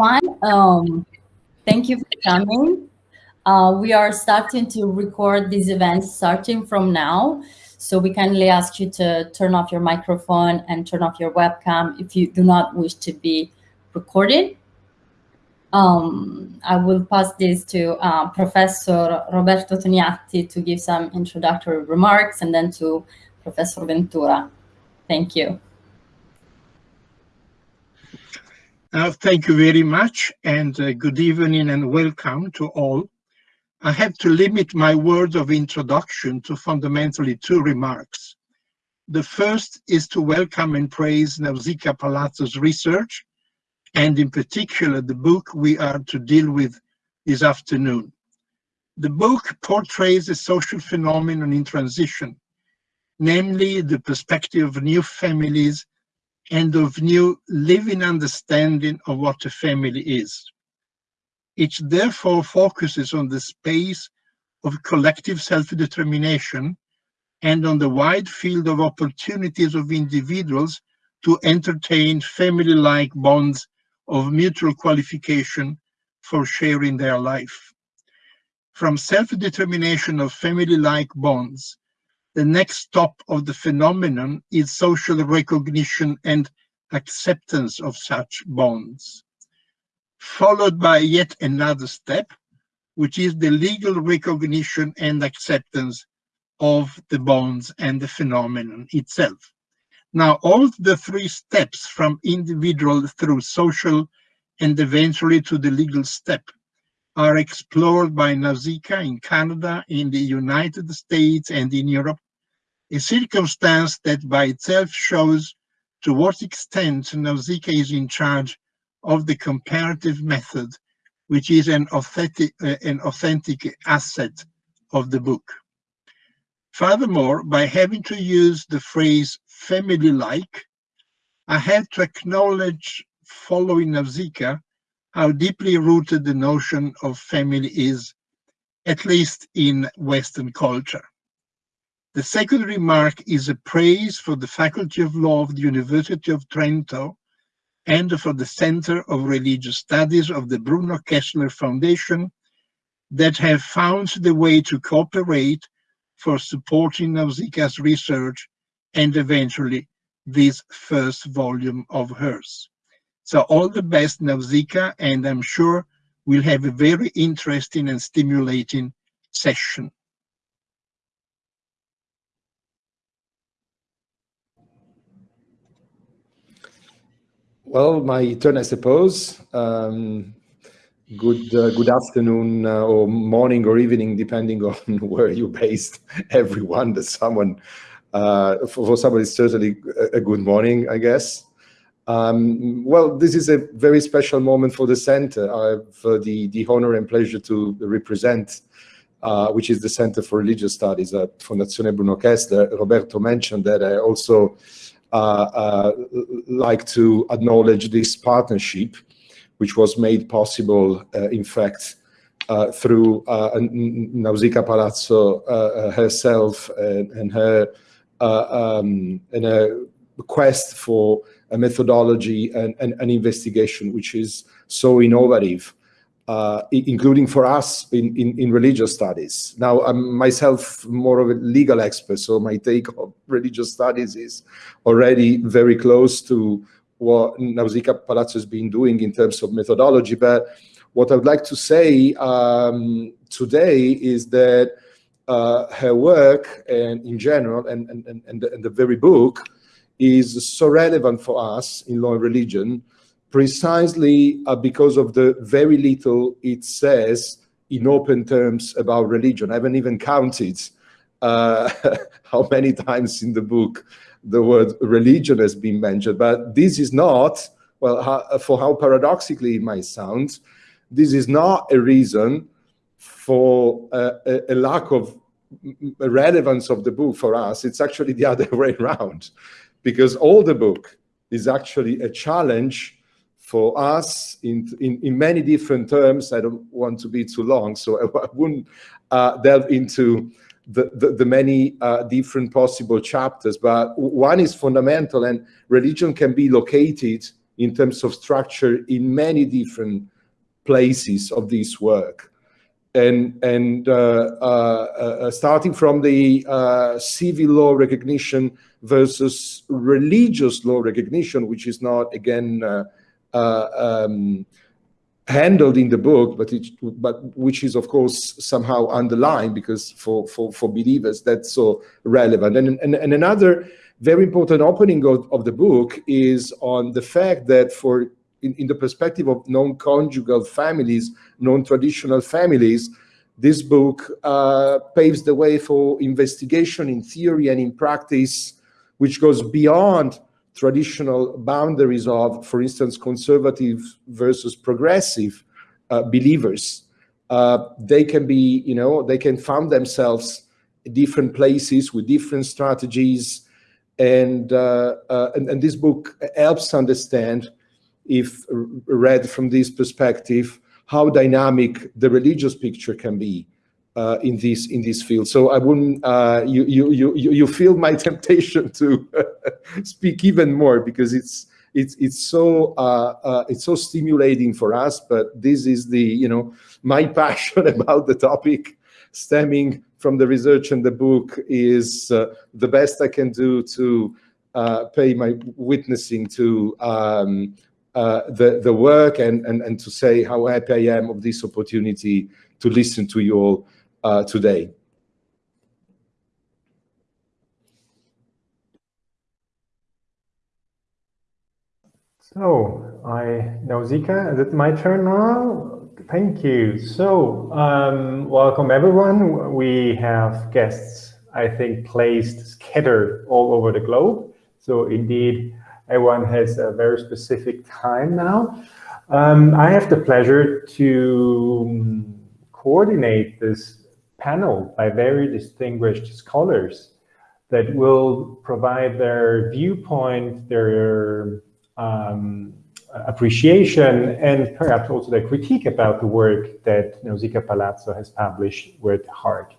everyone. Um, thank you for coming. Uh, we are starting to record these events starting from now. So we kindly ask you to turn off your microphone and turn off your webcam if you do not wish to be recorded. Um, I will pass this to uh, Professor Roberto Toniatti to give some introductory remarks and then to Professor Ventura. Thank you. Uh, thank you very much and uh, good evening and welcome to all. I have to limit my words of introduction to fundamentally two remarks. The first is to welcome and praise Nausicaa Palazzo's research and in particular the book we are to deal with this afternoon. The book portrays a social phenomenon in transition, namely the perspective of new families and of new living understanding of what a family is. It therefore focuses on the space of collective self-determination and on the wide field of opportunities of individuals to entertain family-like bonds of mutual qualification for sharing their life. From self-determination of family-like bonds, the next stop of the phenomenon is social recognition and acceptance of such bonds, followed by yet another step, which is the legal recognition and acceptance of the bonds and the phenomenon itself. Now, all the three steps from individual through social and eventually to the legal step are explored by Nausicaa in Canada, in the United States, and in Europe, a circumstance that by itself shows to what extent Nausicaa is in charge of the comparative method, which is an authentic, uh, an authentic asset of the book. Furthermore, by having to use the phrase family-like, I had to acknowledge, following Nausicaa, how deeply rooted the notion of family is, at least in Western culture. The second remark is a praise for the Faculty of Law of the University of Trento and for the Center of Religious Studies of the Bruno Kessler Foundation that have found the way to cooperate for supporting Nausicaa's research and eventually this first volume of hers. So all the best, Nausicaa, and I'm sure we'll have a very interesting and stimulating session. Well, my turn, I suppose. Um, good uh, good afternoon uh, or morning or evening, depending on where you're based, everyone. That someone uh, for, for somebody, it's certainly a, good morning, I guess. Um, well, this is a very special moment for the center. I have uh, the, the honor and pleasure to represent, uh, which is the Center for Religious Studies at Fondazione Bruno Kessler. Roberto mentioned that I also uh, like to acknowledge this partnership, which was made possible, in fact, uh, through uh, Nausicaa Palazzo uh, herself and, and her uh, um, in a quest for a methodology and an investigation which is so innovative, uh, including for us in, in, in, religious studies. Now, I'm myself more of a legal expert, so my take of religious studies is already very close to what Nausicaa Palazzo has been doing in terms of methodology. But what I would like to say um, today is that uh, her work and in general and, and, and, the, and the very book is so relevant for us in law and religion precisely uh, because of the very little it says in open terms about religion. I haven't even counted uh, how many times in the book the word religion has been mentioned, but this is not, well, how, for how paradoxically it might sound, this is not a reason for uh, a, a, lack of relevance of the book for us, it's actually the other way around, because all the book is actually a challenge for us in, in, in many different terms. I don't want to be too long, so I, I wouldn't uh, delve into the, the, the many uh, different possible chapters, but one is fundamental and religion can be located in terms of structure in many different places of this work. And, and uh, uh, uh, starting from the uh, civil law recognition versus religious law recognition, which is not, again, uh, uh, um, handled in the book, but it, but which is of course somehow underlined because for for for believers that's so relevant. And and, and another very important opening of, of the book is on the fact that for in, in the perspective of non-conjugal families, non-traditional families, this book uh, paves the way for investigation in theory and in practice, which goes beyond traditional boundaries of, for instance, conservative versus progressive uh, believers. Uh, they can be, you know, they can find themselves in different places with different strategies. And, uh, uh and, and, this book helps understand, if read from this perspective, how dynamic the religious picture can be uh, in this in this field. So I wouldn't uh, you you you you feel my temptation to speak even more because it's it's it's so uh, uh, it's so stimulating for us. But this is the you know my passion about the topic stemming from the research and the book is uh, the best I can do to uh, pay my witnessing to um, the the work and, and and to say how happy I am of this opportunity to listen to you all uh, today. So I Nausicaa, is it my turn now? Thank you. So um, welcome everyone. We have guests, I think, placed scattered all over the globe. So indeed, everyone has a very specific time now. Um, I have the pleasure to um, coordinate this panel by very distinguished scholars that will provide their viewpoint, their um, appreciation, and perhaps also their critique about the work that Nausicaa Palazzo has published with Hart.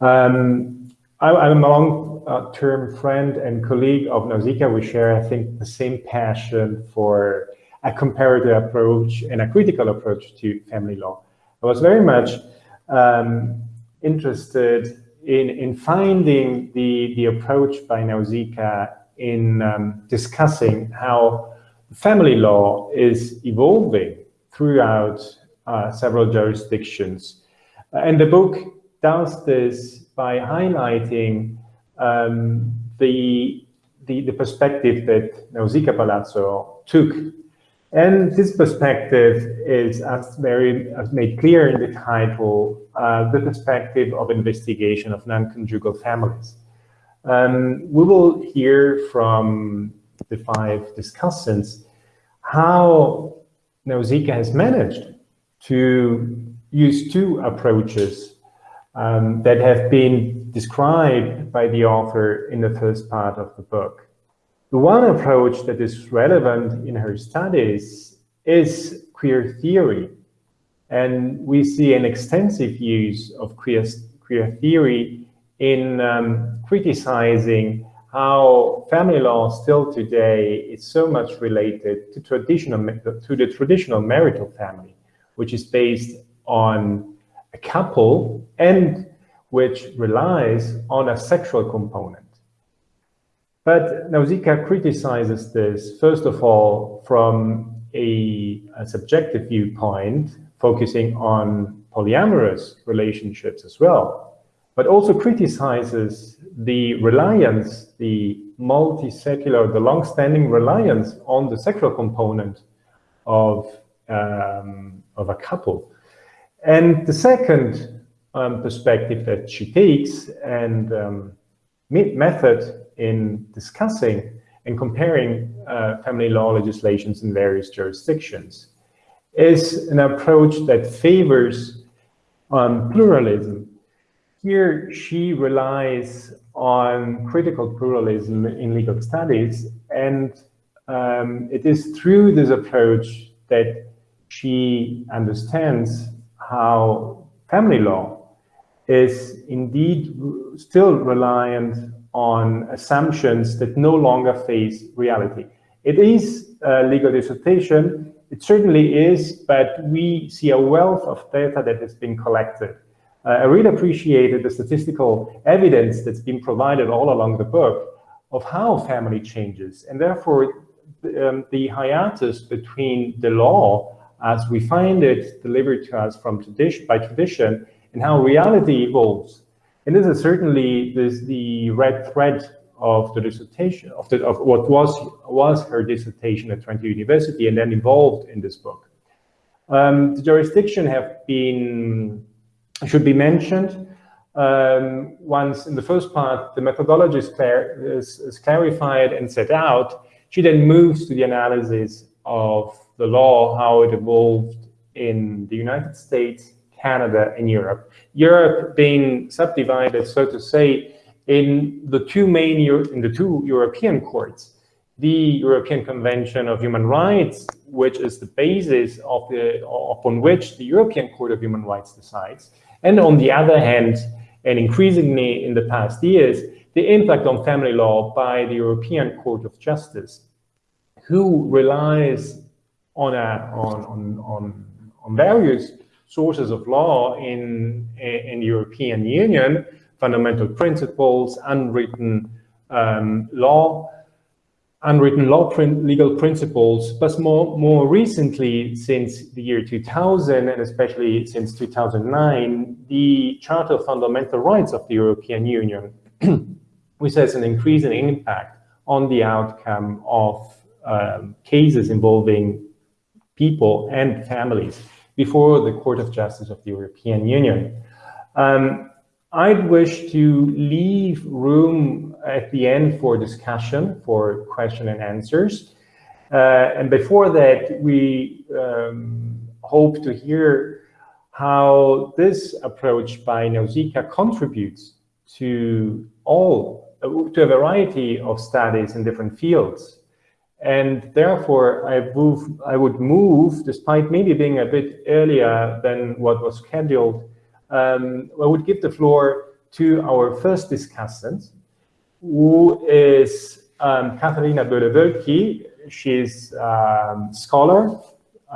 Um, I, am a long-term friend and colleague of Nausicaa. We share, I think, the same passion for a comparative approach and a critical approach to family law. I was very much um, interested in, in finding the, the approach by Nausicaa in um, discussing how family law is evolving throughout uh, several jurisdictions. And the book does this by highlighting um, the, the, the, perspective that Nausicaa Palazzo took and this perspective is, as very as made clear in the title, uh, the perspective of investigation of non-conjugal families. Um, we will hear from the five discussants how Nausicaa has managed to use two approaches um, that have been described by the author in the first part of the book. The one approach that is relevant in her studies is queer theory. And we see an extensive use of queer, queer theory in um, criticizing how family law still today is so much related to traditional to the traditional marital family, which is based on a couple and which relies on a sexual component. But Nausicaa criticizes this, first of all, from a, a, subjective viewpoint, focusing on polyamorous relationships as well, but also criticizes the reliance, the multi-secular, the long-standing reliance on the sexual component of, um, of a couple. And the second um, perspective that she takes and um, method in discussing and comparing uh, family law legislations in various jurisdictions is an approach that favors um, pluralism. Here, she relies on critical pluralism in legal studies, and um, it is through this approach that she understands how family law is indeed still reliant on assumptions that no longer face reality. It is a legal dissertation. It certainly is, but we see a wealth of data that has been collected. Uh, I really appreciated the statistical evidence that's been provided all along the book of how family changes. And therefore, um, the hiatus between the law as we find it delivered to us from tradition by tradition and how reality evolves. And this is certainly this, the red thread of the dissertation of, the, of what was was her dissertation at Trento University and then involved in this book. Um, the jurisdiction have been should be mentioned. Um, once in the first part, the methodology is, clar is, is clarified and set out. She then moves to the analysis of the law, how it evolved in the United States, Canada, and Europe. Europe being subdivided, so to say, in the two main in the two European courts. The European Convention of Human Rights, which is the basis of the upon which the European Court of Human Rights decides, and on the other hand, and increasingly in the past years, the impact on family law by the European Court of Justice, who relies on, a, on, on, on, on various sources of law in, in European Union, fundamental principles, unwritten um, law, unwritten law legal principles, but more, more recently, since the year 2000, and especially since 2009, the Charter of Fundamental Rights of the European Union, which has an increasing impact on the outcome of um, cases involving people and families before the Court of Justice of the European Union. Um, I'd wish to leave room at the end for discussion, for question and answers. Uh, and before that, we um, hope to hear how this approach by Nausicaa contributes to all, to a variety of studies in different fields. And therefore, I, move, I would move, despite maybe being a bit earlier than what was scheduled, um, I would give the floor to our first discussant, who is um, Katharina Boele-Woelki. She's a um, scholar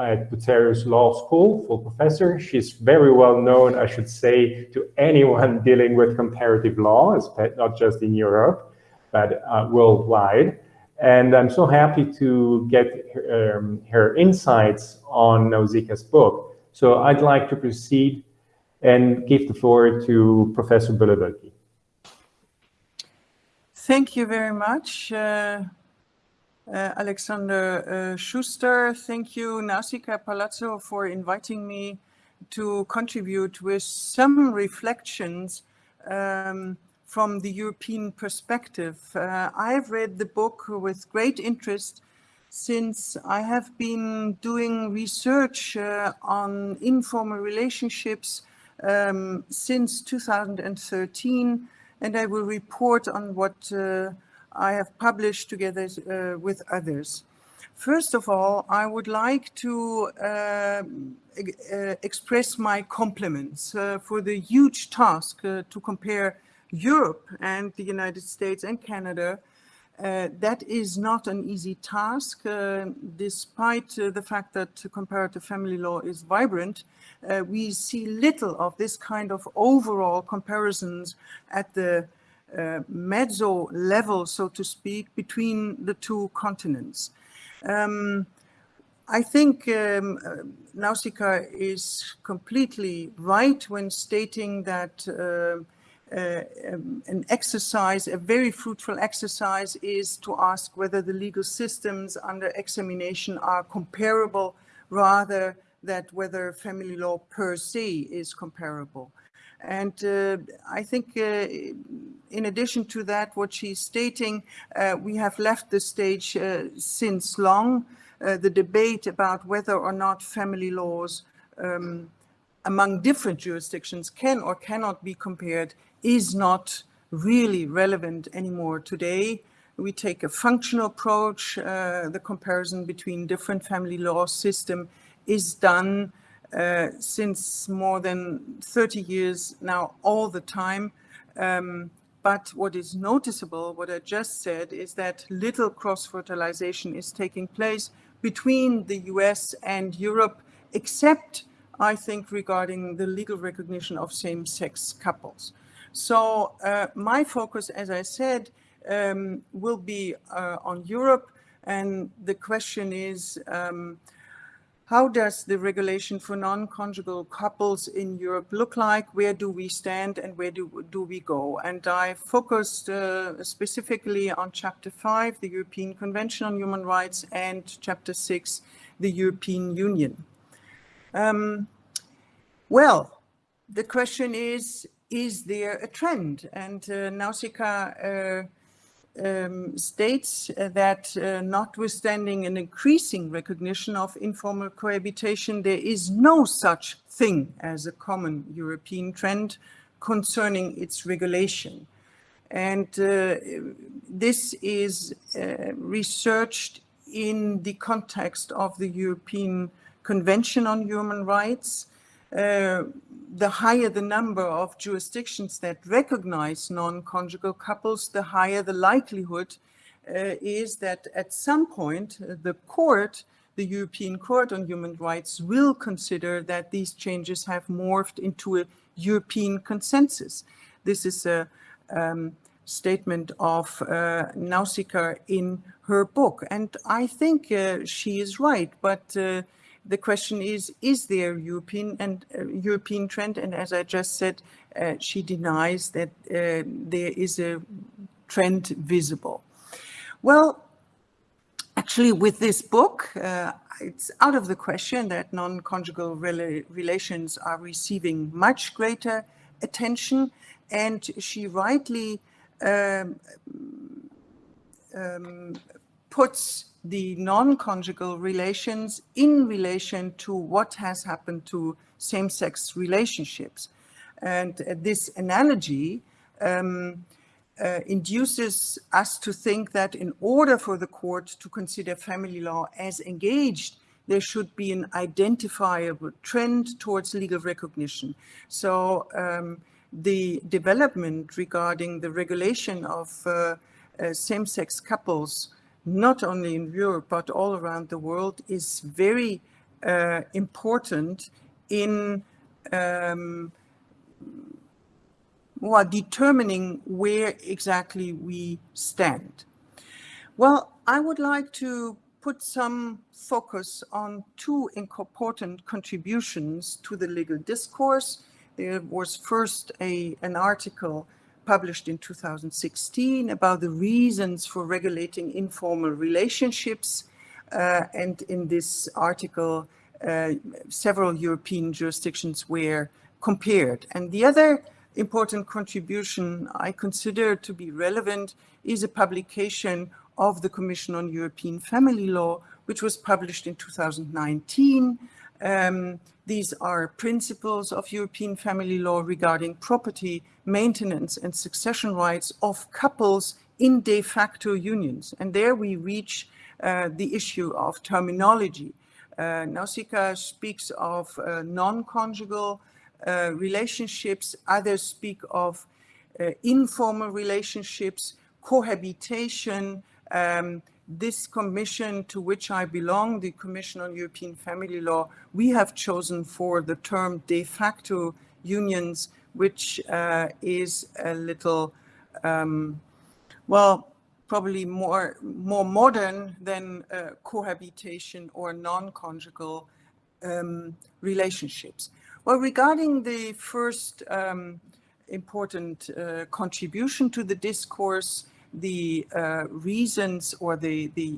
at Bucerius Law School, full professor. She's very well known, I should say, to anyone dealing with comparative law, not just in Europe, but uh, worldwide. And I'm so happy to get her, um, her insights on Nausicaa's book. So I'd like to proceed and give the floor to Professor Boele-Woelki. Thank you very much, uh, uh, Alexander uh, Schuster. Thank you, Nausicaa Palazzo, for inviting me to contribute with some reflections um, from the European perspective. Uh, I've read the book with great interest since I have been doing research uh, on informal relationships um, since 2013, and I will report on what uh, I have published together uh, with others. First of all, I would like to uh, uh express my compliments for the huge task to compare Europe and the United States and Canada uh, that is not an easy task, uh, despite uh, the fact that comparative family law is vibrant. Uh, we see little of this kind of overall comparisons at the uh, mezzo level, so to speak, between the two continents. Um, I think um, uh, Nausicaa is completely right when stating that uh, um, an exercise, a very fruitful exercise is to ask whether the legal systems under examination are comparable rather than whether family law per se is comparable. And uh, I think uh, in addition to that, what she's stating, uh, we have left the stage uh, since long. The debate about whether or not family laws um, among different jurisdictions can or cannot be compared is not really relevant anymore today. We take a functional approach. Uh, the comparison between different family law system is done uh, since more than 30 years now all the time. Um, but what is noticeable, what I just said, is that little cross-fertilization is taking place between the US and Europe, except, I think, regarding the legal recognition of same-sex couples. So uh, my focus, as I said, um, will be uh, on Europe. And the question is, um, how does the regulation for non-conjugal couples in Europe look like? Where do we stand and where do, do we go? And I focused uh, specifically on Chapter 5, the European Convention on Human Rights, and Chapter 6, the European Union. Um, well, the question is, is there a trend? And uh, Nausicaa uh, um, states uh, that uh, notwithstanding an increasing recognition of informal cohabitation, there is no such thing as a common European trend concerning its regulation. And this is researched in the context of the European Convention on Human Rights, the higher the number of jurisdictions that recognize non-conjugal couples, the higher the likelihood uh, is that at some point uh, the court, the European Court on Human Rights, will consider that these changes have morphed into a European consensus. This is a um, statement of uh, Nausicaa in her book. And I think uh, she is right, but uh, the question is, is there European and uh, European trend? And as I just said, uh, she denies that uh, there is a trend visible. Well, actually with this book, uh, it's out of the question that non-conjugal rela relations are receiving much greater attention. And she rightly um, um, puts the non-conjugal relations in relation to what has happened to same-sex relationships. And uh, this analogy um, uh, induces us to think that in order for the court to consider family law as engaged, there should be an identifiable trend towards legal recognition. So um, the development regarding the regulation of uh, uh, same-sex couples not only in Europe, but all around the world is very uh, important in um, well, determining where exactly we stand. Well, I would like to put some focus on two important contributions to the legal discourse. There was first a, an article published in 2016 about the reasons for regulating informal relationships. Uh, and in this article, uh, several European jurisdictions were compared. And the other important contribution I consider to be relevant is a publication of the Commission on European Family Law, which was published in 2019. Um, these are principles of European family law regarding property, maintenance and succession rights of couples in de facto unions. And there we reach uh, the issue of terminology. Uh, Nausicaa speaks of uh, non-conjugal uh, relationships, others speak of uh, informal relationships, cohabitation, um, this commission to which I belong, the Commission on European Family Law, we have chosen for the term de facto unions, which uh, is a little, um, well, probably more, more modern than uh, cohabitation or non-conjugal um, relationships. Well, regarding the first um, important uh, contribution to the discourse, the uh, reasons or the, the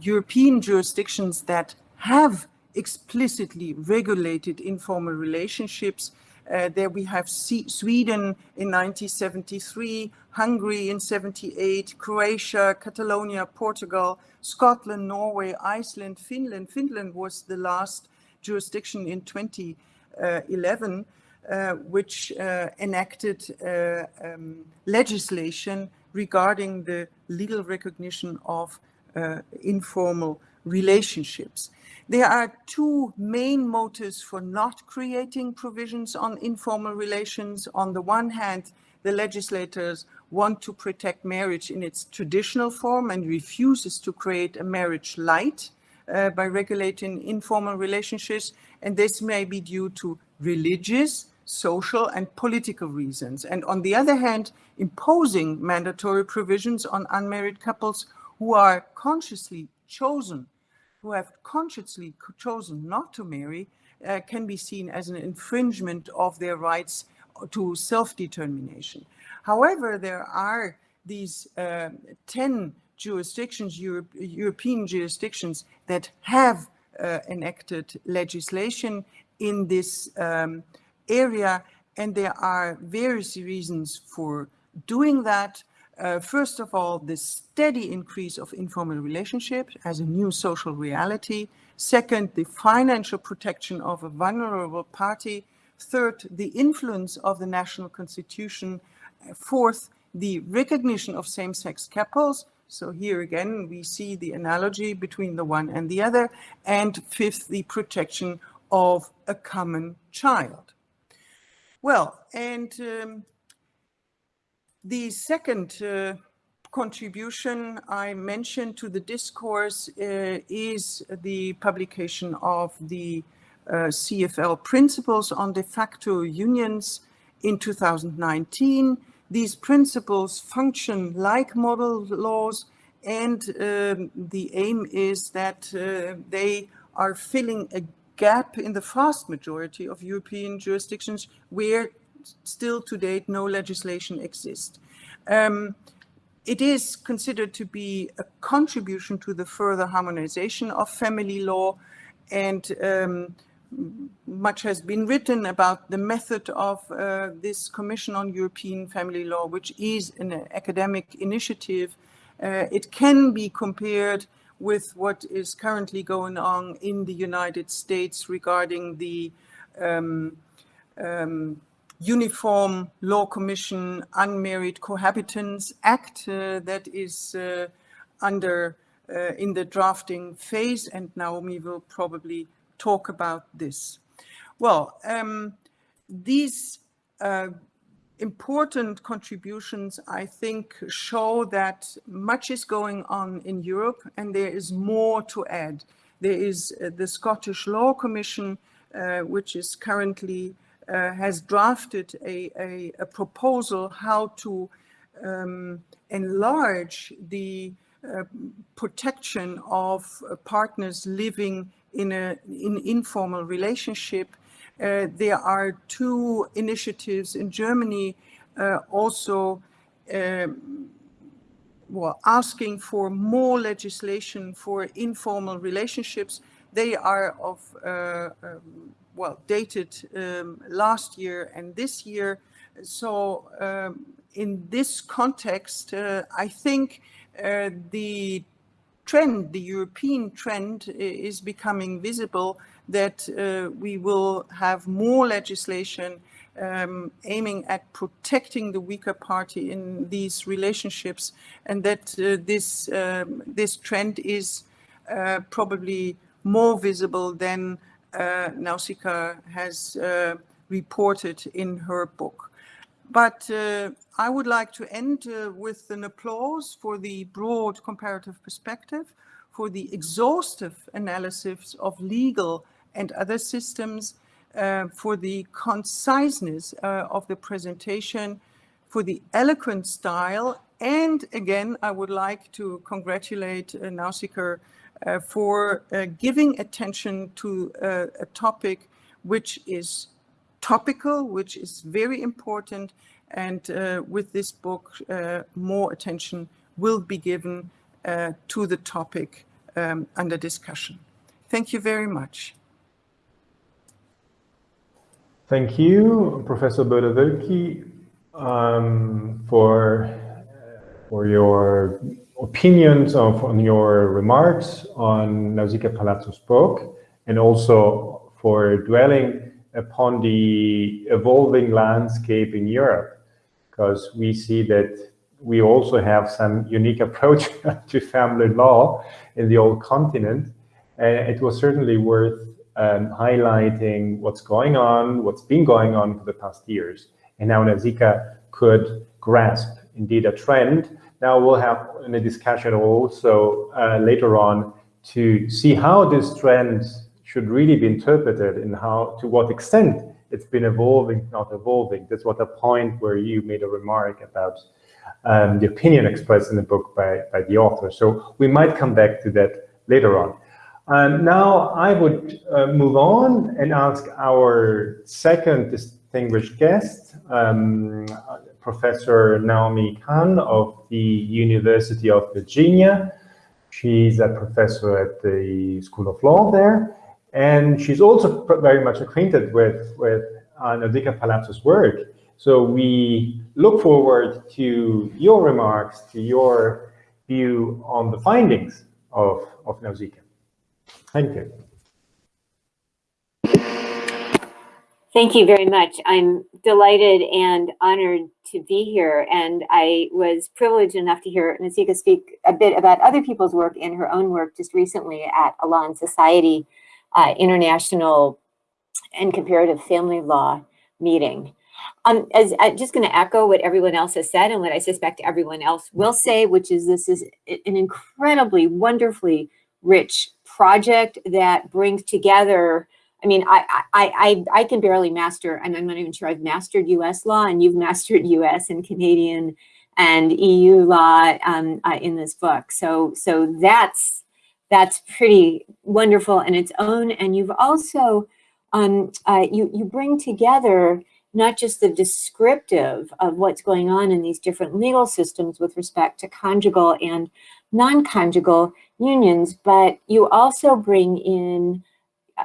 European jurisdictions that have explicitly regulated informal relationships. Uh, there we have C Sweden in 1973, Hungary in 78, Croatia, Catalonia, Portugal, Scotland, Norway, Iceland, Finland. Finland was the last jurisdiction in 2011 uh, which uh, enacted uh, um, legislation regarding the legal recognition of uh, informal relationships. There are two main motives for not creating provisions on informal relations. On the one hand, the legislators want to protect marriage in its traditional form and refuses to create a marriage light uh, by regulating informal relationships. And this may be due to religious, social, and political reasons. And on the other hand, imposing mandatory provisions on unmarried couples who are consciously chosen, who have consciously chosen not to marry, uh, can be seen as an infringement of their rights to self-determination. However, there are these uh, 10 jurisdictions, Europe, European jurisdictions that have uh, enacted legislation in this um, area, and there are various reasons for doing that. Uh, first of all, the steady increase of informal relationships as a new social reality. Second, the financial protection of a vulnerable party. Third, the influence of the national constitution. Fourth, the recognition of same-sex couples. So here again, we see the analogy between the one and the other. And fifth, the protection of a common child. Well, and um, the second uh, contribution I mentioned to the discourse uh, is the publication of the uh, CFL principles on de facto unions in 2019. These principles function like model laws and um, the aim is that uh, they are filling a gap in the vast majority of European jurisdictions where still to date no legislation exists. Um, it is considered to be a contribution to the further harmonization of family law and um, much has been written about the method of uh, this Commission on European Family Law, which is an academic initiative. Uh, it can be compared with what is currently going on in the United States regarding the um, um, Uniform Law Commission Unmarried Cohabitants Act uh, that is uh, under uh, in the drafting phase and Naomi will probably talk about this. Well, um, these important contributions, I think, show that much is going on in Europe and there is more to add. There is uh, the Scottish Law Commission, uh, which is currently has drafted a, a, a, proposal how to um, enlarge the uh, protection of uh, partners living in an in informal relationship uh, there are two initiatives in Germany uh, also um, well, asking for more legislation for informal relationships. They are of, uh, um, well, dated um, last year and this year. So um, in this context, uh, I think uh, the trend, the European trend is becoming visible that uh, we will have more legislation um, aiming at protecting the weaker party in these relationships and that uh, this, um, this trend is uh, probably more visible than uh, Nausicaa has uh, reported in her book. But uh, I would like to end uh, with an applause for the broad comparative perspective, for the exhaustive analysis of legal and other systems, uh, for the conciseness uh, of the presentation, for the eloquent style, and again, I would like to congratulate uh, Nausicaa for uh, giving attention to uh, a topic which is topical, which is very important, and uh, with this book, more attention will be given to the topic um, under discussion. Thank you very much. Thank you, Professor Boele-Woelki, um, for, for your opinions of, on your remarks on Nausicaa Palazzo's book, and also for dwelling upon the evolving landscape in Europe, because we see that we also have some unique approach to family law in the old continent. And it was certainly worth um, highlighting what's going on, what's been going on for the past years, and how Nausicaa could grasp indeed a trend. Now we'll have a discussion also uh, later on to see how this trend should really be interpreted and how, to what extent it's been evolving, not evolving. That's what the point where you made a remark about um, the opinion expressed in the book by, by the author. So we might come back to that later on. Um, now I would uh, move on and ask our second distinguished guest, um, Professor Naomi Cahn of the University of Virginia. She's a professor at the School of Law there, and she's also very much acquainted with, with uh, Palazzo's work. So we look forward to your remarks, to your view on the findings of, of Nausicaa. Thank you. Thank you very much. I'm delighted and honored to be here. And I was privileged enough to hear Nausicaa speak a bit about other people's work and her own work just recently at Elan Society uh, International and Comparative Family Law meeting. Um, as I'm just going to echo what everyone else has said and what I suspect everyone else will say, which is this is an incredibly wonderfully rich project that brings together I mean, I, I, I, I can barely master, and I'm not even sure I've mastered US law, and you've mastered US and Canadian and EU law um, uh, in this book. So, so that's, that's pretty wonderful in its own. And you've also, um, uh, you, you bring together not just the descriptive of what's going on in these different legal systems with respect to conjugal and non-conjugal unions, but you also bring in,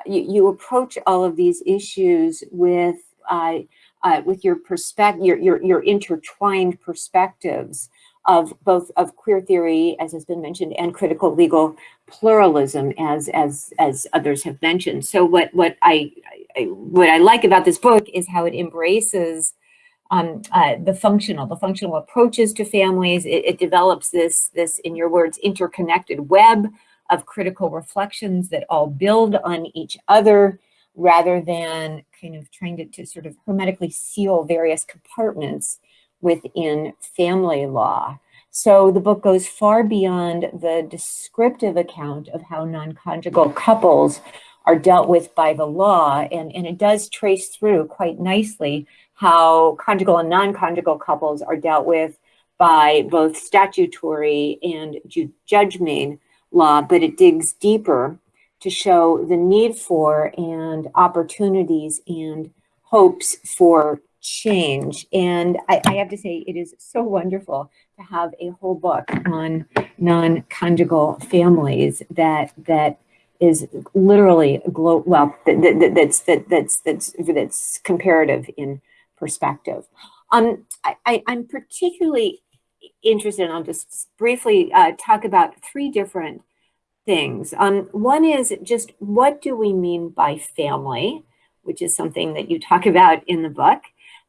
you, you approach all of these issues with uh, uh, with your perspective, your, your, your intertwined perspectives of both of queer theory, as has been mentioned, and critical legal pluralism, as as as others have mentioned. So what what I, I what I like about this book is how it embraces um, uh, the functional, the functional approaches to families. It, it, develops this, this, in your words, interconnected web of critical reflections that all build on each other rather than kind of trying to, to sort of hermetically seal various compartments within family law. So the book goes far beyond the descriptive account of how non-conjugal couples are dealt with by the law, and, and it does trace through quite nicely how conjugal and non-conjugal couples are dealt with by both statutory and judge made law, but it digs deeper to show the need for and opportunities and hopes for change. And I, I, have to say, it is so wonderful to have a whole book on non-conjugal families that that is literally glo well that, that, that's that, that's that's that's comparative in perspective. Um, I, am particularly interested, and I'll just briefly uh, talk about three different things. Um, one is just what do we mean by family, which is something that you talk about in the book.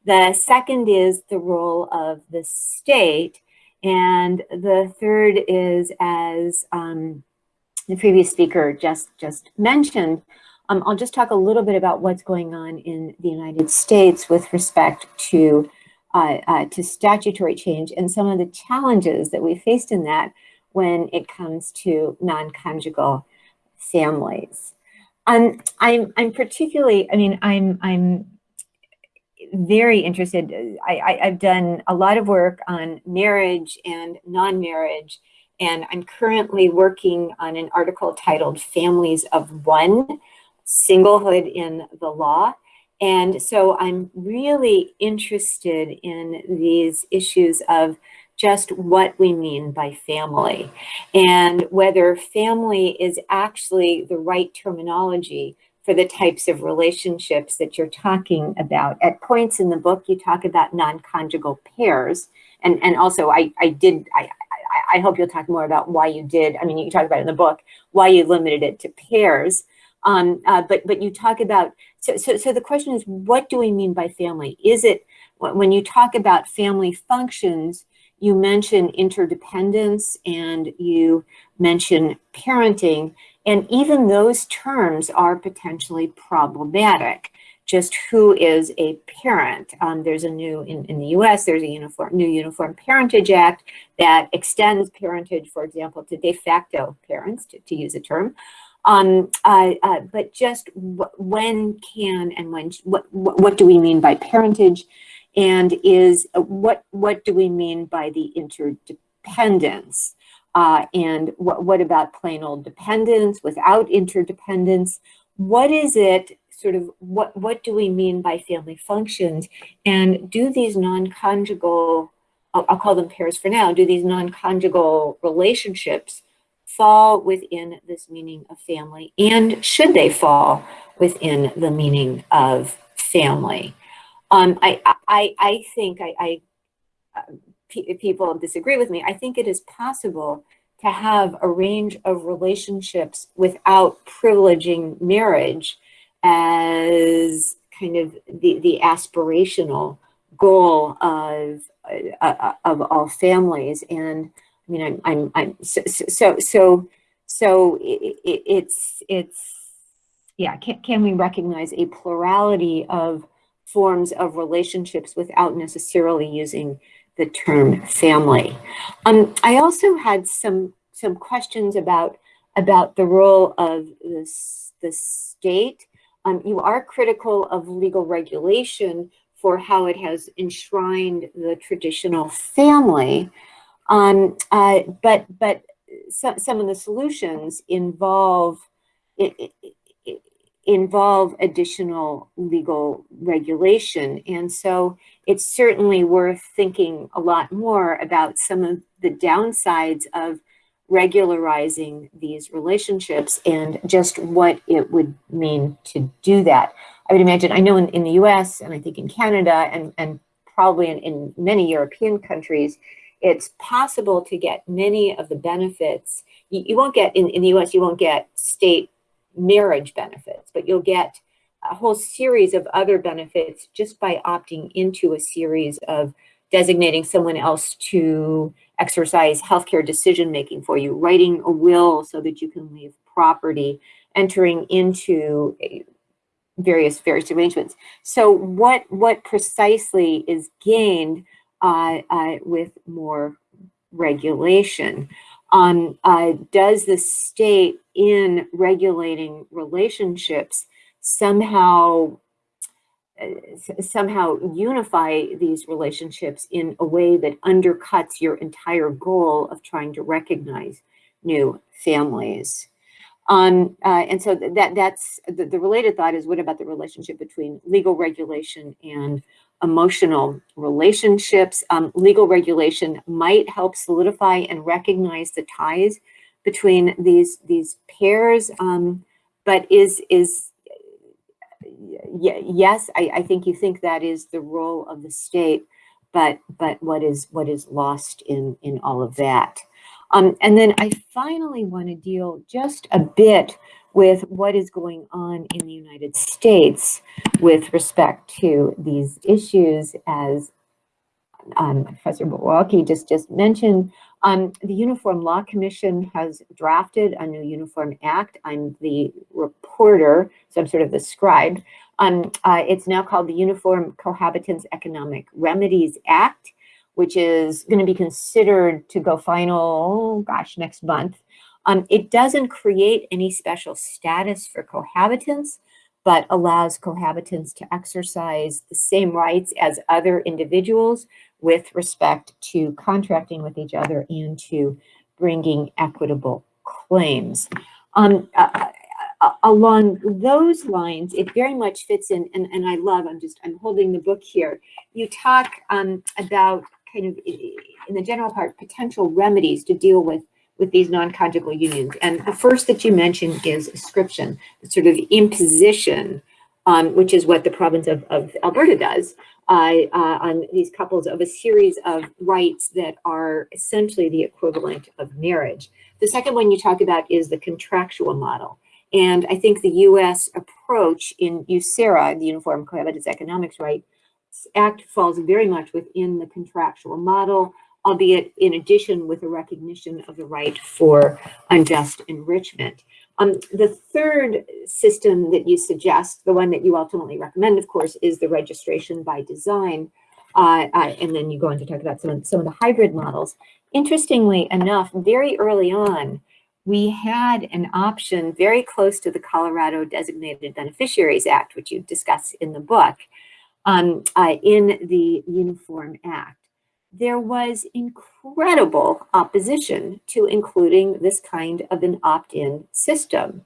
The second is the role of the state. And the third is, as um, the previous speaker just, just mentioned, um, I'll just talk a little bit about what's going on in the United States with respect to, uh, uh, to statutory change and some of the challenges that we faced in that when it comes to non-conjugal families. Um, I'm, I'm particularly, I mean, I'm, I'm very interested. I, I, I've done a lot of work on marriage and non-marriage, and I'm currently working on an article titled Families of One, singlehood in the law. And so I'm really interested in these issues of just what we mean by family and whether family is actually the right terminology for the types of relationships that you're talking about. At points in the book, you talk about non-conjugal pairs. And, and also I, I did, I, I, I hope you'll talk more about why you did, I mean, you talk about in the book, why you limited it to pairs. Um, uh, but but you talk about so, so so the question is what do we mean by family? Is it when you talk about family functions? You mention interdependence and you mention parenting, and even those terms are potentially problematic just who is a parent. Um, there's a new, in, in the US, there's a uniform, new Uniform Parentage Act that extends parentage, for example, to de facto parents, to, to use a term. Um, uh, uh, but just when can and when, what, what do we mean by parentage? And is, uh, what, what do we mean by the interdependence? Uh, and what, what about plain old dependence without interdependence? What is it sort of what, what do we mean by family functions? And do these non-conjugal, I'll, I'll call them pairs for now, do these non-conjugal relationships fall within this meaning of family? And should they fall within the meaning of family? Um, I, I, I think I, I uh, people disagree with me. I think it is possible to have a range of relationships without privileging marriage as kind of the, the aspirational goal of, uh, of all families. And I mean, I'm, I'm, I'm so, so, so, so it, it, it's, it's, yeah, can, can we recognize a plurality of forms of relationships without necessarily using the term family. Um, I also had some some questions about about the role of this the state. Um, you are critical of legal regulation for how it has enshrined the traditional family, um, uh, but but some some of the solutions involve it, it, involve additional legal regulation. And so it's certainly worth thinking a lot more about some of the downsides of regularizing these relationships and just what it would mean to do that. I would imagine, I know in, in the US and I think in Canada and, and probably in, in many European countries, it's possible to get many of the benefits. You, you won't get, in, in the US, you won't get state marriage benefits, but you'll get a whole series of other benefits just by opting into a series of designating someone else to exercise healthcare decision making for you, writing a will so that you can leave property, entering into various various arrangements. So what what precisely is gained uh, uh, with more regulation? Um, uh, does the state in regulating relationships somehow uh, somehow unify these relationships in a way that undercuts your entire goal of trying to recognize new families. Um, uh, and so that that's the, the related thought is what about the relationship between legal regulation and emotional relationships. Um, legal regulation might help solidify and recognize the ties between these these pairs, um, but is is yes, I, I think you think that is the role of the state, but but what is what is lost in in all of that. Um, and then I finally want to deal just a bit with what is going on in the United States with respect to these issues as um, Professor Boele-Woelki just, just mentioned. Um, the Uniform Law Commission has drafted a new Uniform Act. I'm the reporter, so I'm sort of the scribe. Um, uh, it's now called the Uniform Cohabitants Economic Remedies Act, which is going to be considered to go final, gosh, next month. Um, it doesn't create any special status for cohabitants, but allows cohabitants to exercise the same rights as other individuals with respect to contracting with each other and to bringing equitable claims. Um, uh, uh, along those lines, it very much fits in, and, and I love, I'm just, I'm holding the book here. You talk um, about kind of, in the general part, potential remedies to deal with with these non-conjugal unions. And the first that you mentioned is ascription, sort of imposition, um, which is what the province of, of Alberta does uh, uh, on these couples of a series of rights that are essentially the equivalent of marriage. The second one you talk about is the contractual model. And I think the US approach in UCERA, the Uniform Cohabitants Economics Right Act falls very much within the contractual model albeit in addition with a recognition of the right for unjust enrichment. Um, the third system that you suggest, the one that you ultimately recommend, of course, is the registration by design. Uh, uh, and then you go on to talk about some of, some of the hybrid models. Interestingly enough, very early on, we had an option very close to the Colorado Designated Beneficiaries Act, which you discuss in the book, um, uh, in the Uniform Act. There was incredible opposition to including this kind of an opt-in system.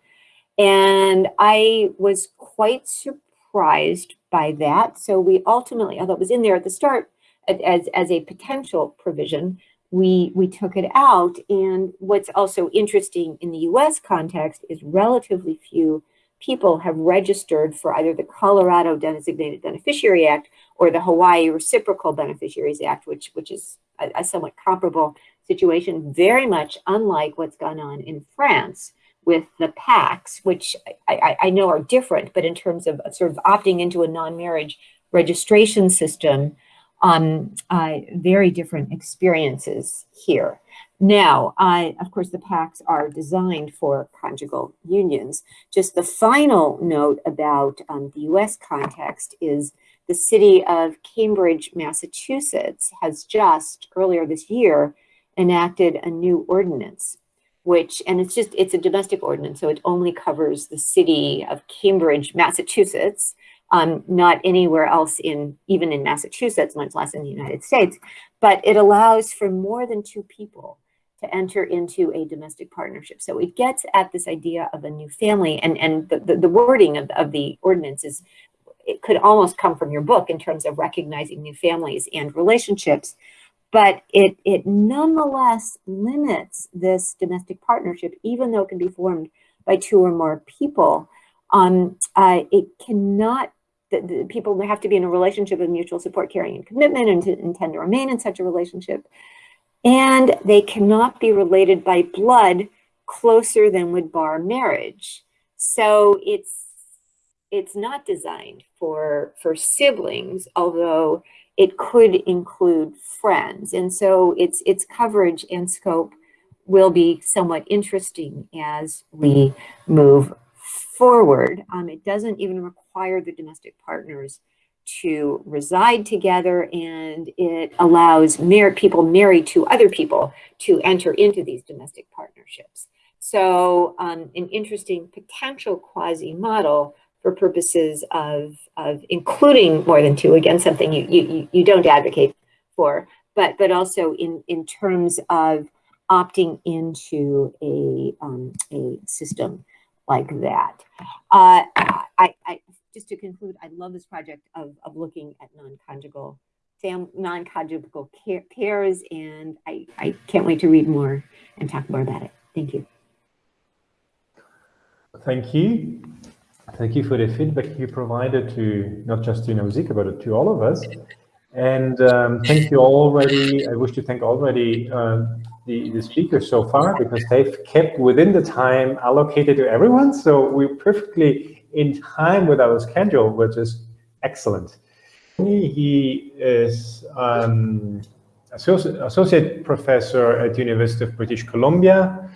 And I was quite surprised by that. So we ultimately, although it was in there at the start as, as a potential provision, we, we took it out. And what's also interesting in the US context is relatively few people have registered for either the Colorado Designated Beneficiary Act or the Hawaii Reciprocal Beneficiaries Act, which, which is a, a somewhat comparable situation, very much unlike what's gone on in France with the PACS, which I, I, I know are different, but in terms of sort of opting into a non-marriage registration system, um, uh, very different experiences here. Now, of course, the PACS are designed for conjugal unions. Just the final note about um, the US context is the city of Cambridge, Massachusetts has just earlier this year enacted a new ordinance which, and it's just, it's a domestic ordinance, so it only covers the city of Cambridge, Massachusetts, um, not anywhere else in, even in Massachusetts, much less in the United States, but it allows for more than two people to enter into a domestic partnership. So it gets at this idea of a new family and, and the, the, the wording of, of the ordinance is, it could almost come from your book in terms of recognizing new families and relationships but it, it nonetheless limits this domestic partnership, even though it can be formed by two or more people. Um, uh, it cannot, the, the people have to be in a relationship of mutual support, caring, and commitment and to intend to remain in such a relationship. And they cannot be related by blood closer than would bar marriage. So it's it's not designed for for siblings, although it could include friends. And so its, its coverage and scope will be somewhat interesting as we move forward. Um, it doesn't even require the domestic partners to reside together and it allows mar people married to other people to enter into these domestic partnerships. So um, an interesting potential quasi model for purposes of, of including more than two, again, something you, you, you don't advocate for, but, but also in, in terms of opting into a, um, a system like that. Uh, I, I, just to conclude, I love this project of, of looking at non-conjugal non-conjugal pairs, and I, I can't wait to read more and talk more about it. Thank you. Thank you. Thank you for the feedback you provided to not just to Nausicaa, but to all of us. And um, thank you already. I wish to thank already uh, the, the speakers so far because they've kept within the time allocated to everyone. So we're perfectly in time with our schedule, which is excellent. He is um, associate, associate professor at University of British Columbia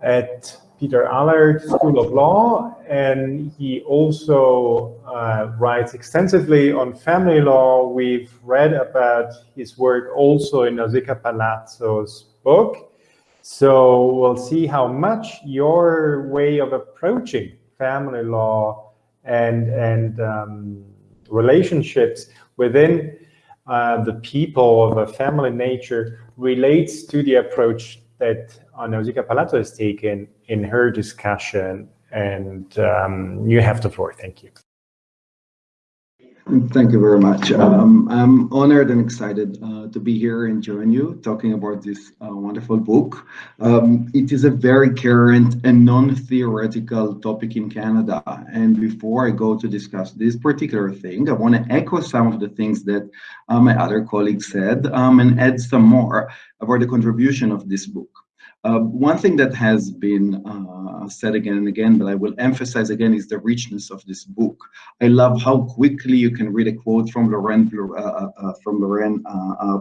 at Peter Allard School of Law, and he also uh, writes extensively on family law. We've read about his work also in Nausicaa Palazzo's book. So we'll see how much your way of approaching family law and, and um, relationships within uh, the people of a family nature relates to the approach that Nausicaa Palazzo has taken in her discussion. And um, you have the floor. Thank you. Thank you very much. Um, I'm honored and excited uh, to be here and join you talking about this uh, wonderful book. Um, it is a very current and non-theoretical topic in Canada. And before I go to discuss this particular thing, I want to echo some of the things that uh, my other colleagues said um, and add some more about the contribution of this book. Uh, one thing that has been uh, said again and again, but I will emphasize again, is the richness of this book. I love how quickly you can read a quote from Laurent uh, uh, uh from Laurent uh,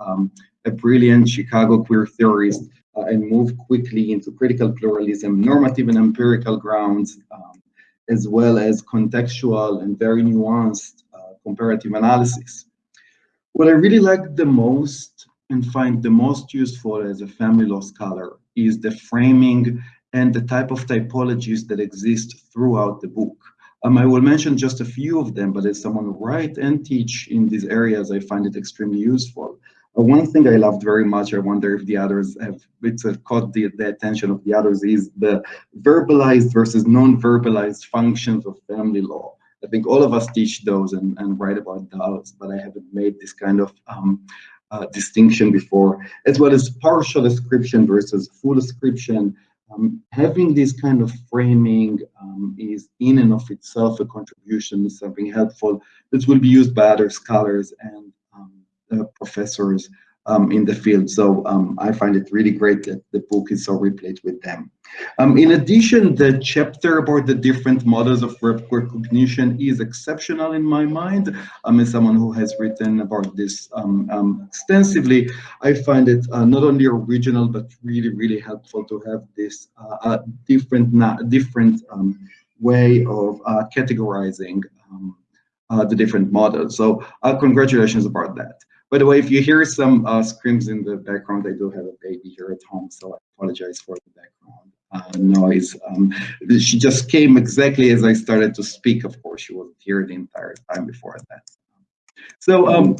um, a brilliant Chicago queer theorist uh, and move quickly into critical pluralism, normative and empirical grounds, um, as well as contextual and very nuanced uh, comparative analysis. What I really like the most and find the most useful as a family law scholar is the framing and the type of typologies that exist throughout the book. Um, I will mention just a few of them, but as someone who write and teach in these areas, I find it extremely useful. Uh, one thing I loved very much, I wonder if the others have it's, uh, caught the, the attention of the others, is the verbalized versus non-verbalized functions of family law. I think all of us teach those and, and write about those, but I haven't made this kind of um, uh, distinction before, as well as partial description versus full description. Um, having this kind of framing um, is in and of itself a contribution, something helpful that will be used by other scholars and um, uh, professors um, in the field. So um, I find it really great that the book is so replete with them. Um, in addition, the chapter about the different models of recognition is exceptional in my mind. Um, as someone who has written about this um, um, extensively, I find it uh, not only original, but really, really helpful to have this uh, different, different um, way of uh, categorizing uh, the different models. So uh, congratulations about that. By the way, if you hear some uh, screams in the background, I do have a baby here at home, so I apologize for the background uh, noise. Um, she just came exactly as I started to speak. Of course, she wasn't here the entire time before that. So um,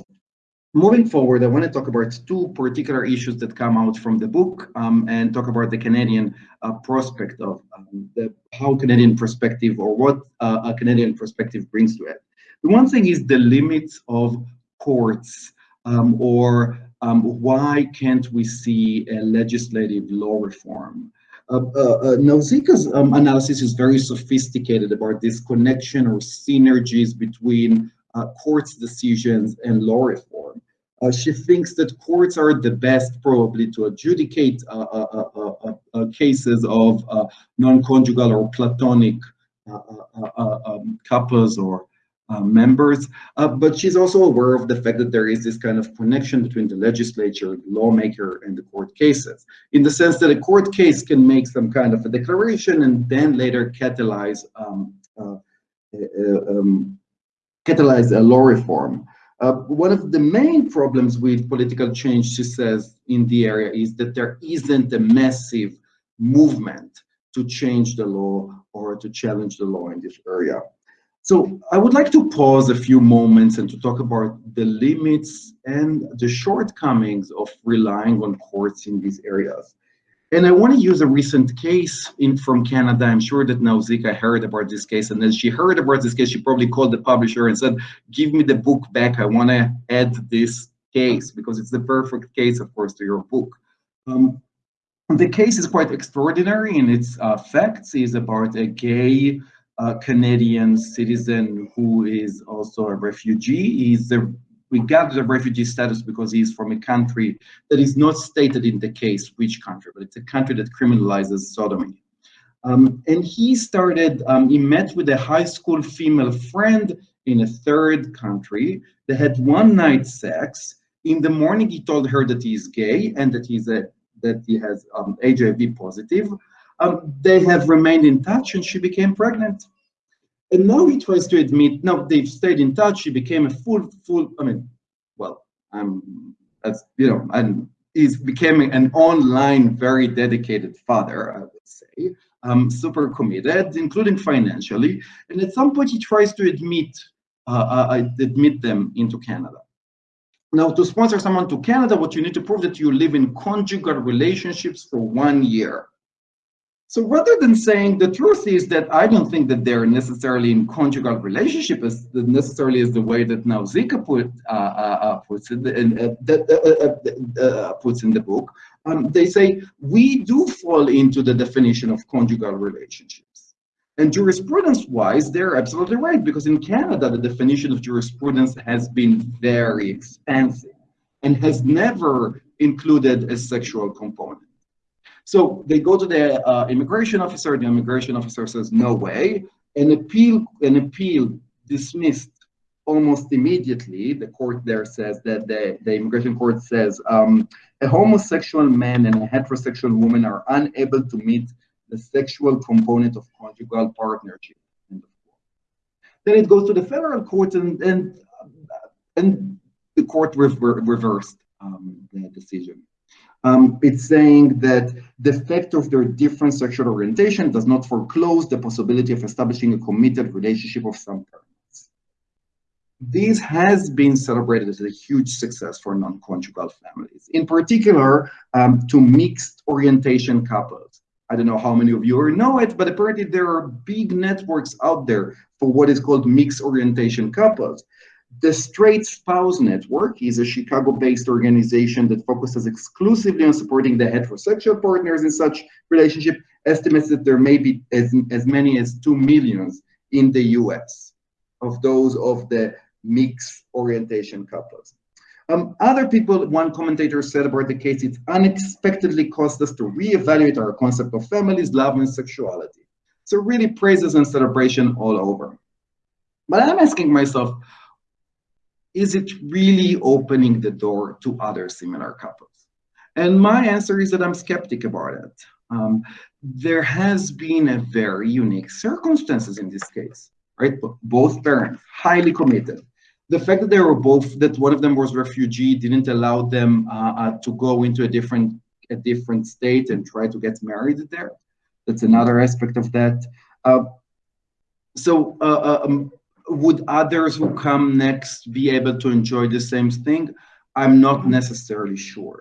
moving forward, I want to talk about two particular issues that come out from the book um, and talk about the Canadian uh, prospect of um, the, how Canadian perspective or what uh, a Canadian perspective brings to it. The one thing is the limits of courts um, or um, why can't we see a legislative law reform? Uh, uh, uh, Nausicaa's um, analysis is very sophisticated about this connection or synergies between uh, courts decisions and law reform. Uh, she thinks that courts are the best probably to adjudicate uh, cases of non-conjugal or platonic um, couples or uh, members, uh, but she's also aware of the fact that there is this kind of connection between the legislature, the lawmaker, and the court cases, in the sense that a court case can make some kind of a declaration and then later catalyze um, uh, um, catalyze a law reform. Uh, one of the main problems with political change, she says, in the area is that there isn't a massive movement to change the law or to challenge the law in this area. So I would like to pause a few moments and to talk about the limits and the shortcomings of relying on courts in these areas. And I want to use a recent case in from Canada. I'm sure that Nausicaa heard about this case. And as she heard about this case, she probably called the publisher and said, give me the book back. I want to add this case because it's the perfect case, of course, to your book. Um, the case is quite extraordinary in its uh, facts. is about a gay a Canadian citizen who is also a refugee. He's a, we got the refugee status because he's from a country that is not stated in the case which country, but it's a country that criminalizes sodomy. Um, and he started, um, he met with a high school female friend in a third country. They had one night sex. In the morning, he told her that he's gay and that he's a that he has um, HIV positive. Um, they have remained in touch and she became pregnant. And now he tries to admit, no, they've stayed in touch, she became a full, full, I mean, well, I'm, as you know, and he's becoming an online, very dedicated father, I would say, um, super committed, including financially. And at some point he tries to admit, uh, uh, admit them into Canada. Now, to sponsor someone to Canada, what you need to prove that you live in conjugal relationships for one year. So rather than saying the truth is that I don't think that they're necessarily in conjugal relationship as necessarily as the way that Nausicaa put uh, uh, uh puts in, uh, uh, uh, puts in the book, um, they say we do fall into the definition of conjugal relationships. And jurisprudence-wise, they're absolutely right because in Canada the definition of jurisprudence has been very expansive and has never included a sexual component. So they go to the uh, immigration officer. The immigration officer says, no way. An appeal, an appeal dismissed almost immediately, the court there says that the, the immigration court says um, a homosexual man and a heterosexual woman are unable to meet the sexual component of conjugal partnership. Then it goes to the federal court and and, and the court rever reversed um, the decision. Um, it's saying that the fact of their different sexual orientation does not foreclose the possibility of establishing a committed relationship of some parents. This has been celebrated as a huge success for non-conjugal families, in particular um, to mixed orientation couples. I don't know how many of you know it, but apparently there are big networks out there for what is called mixed orientation couples. The Straight Spouse Network is a Chicago-based organization that focuses exclusively on supporting the heterosexual partners in such relationship. Estimates that there may be as, as many as 2 millions in the US of those of the mixed orientation couples. Um, other people, one commentator said about the case, it unexpectedly caused us to reevaluate our concept of families, love, and sexuality. So really praises and celebration all over. But I'm asking myself, is it really opening the door to other similar couples? And my answer is that I'm skeptic about it. Um, there has been a very unique circumstances in this case, right? Both parents, highly committed. The fact that they were both, that one of them was refugee, didn't allow them uh, uh, to go into a different, a different state and try to get married there. That's another aspect of that. Uh, so uh, uh, um, would others who come next be able to enjoy the same thing? I'm not necessarily sure.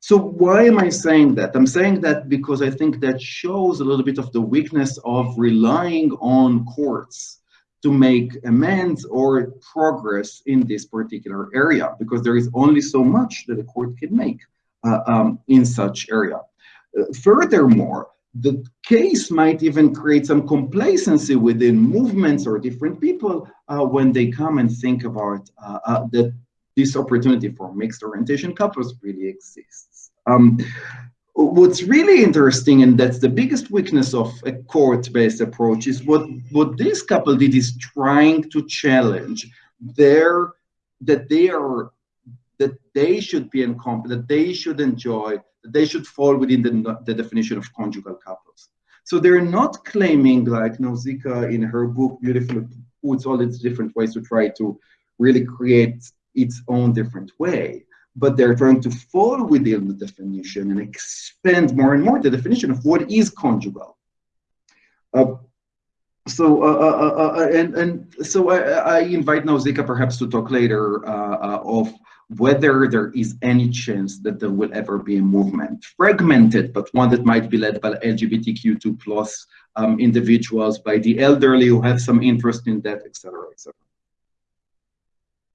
So why am I saying that? I'm saying that because I think that shows a little bit of the weakness of relying on courts to make amends or progress in this particular area, because there is only so much that a court can make uh, um, in such area. Uh, furthermore, the case might even create some complacency within movements or different people uh, when they come and think about uh, uh, that this opportunity for mixed orientation couples really exists. Um, what's really interesting, and that's the biggest weakness of a court-based approach, is what, what this couple did is trying to challenge their, that they are, that they should be incompetent, that they should enjoy that they should fall within the, the definition of conjugal couples. So they're not claiming like Nausicaa in her book beautifully puts all its different ways to try to really create its own different way, but they're trying to fall within the definition and expand more and more the definition of what is conjugal. Uh, so uh, uh, uh, uh and and so I, I invite Nausicaa perhaps to talk later uh, of whether there is any chance that there will ever be a movement, fragmented, but one that might be led by LGBTQ2 plus um, individuals, by the elderly who have some interest in that, etc., etc.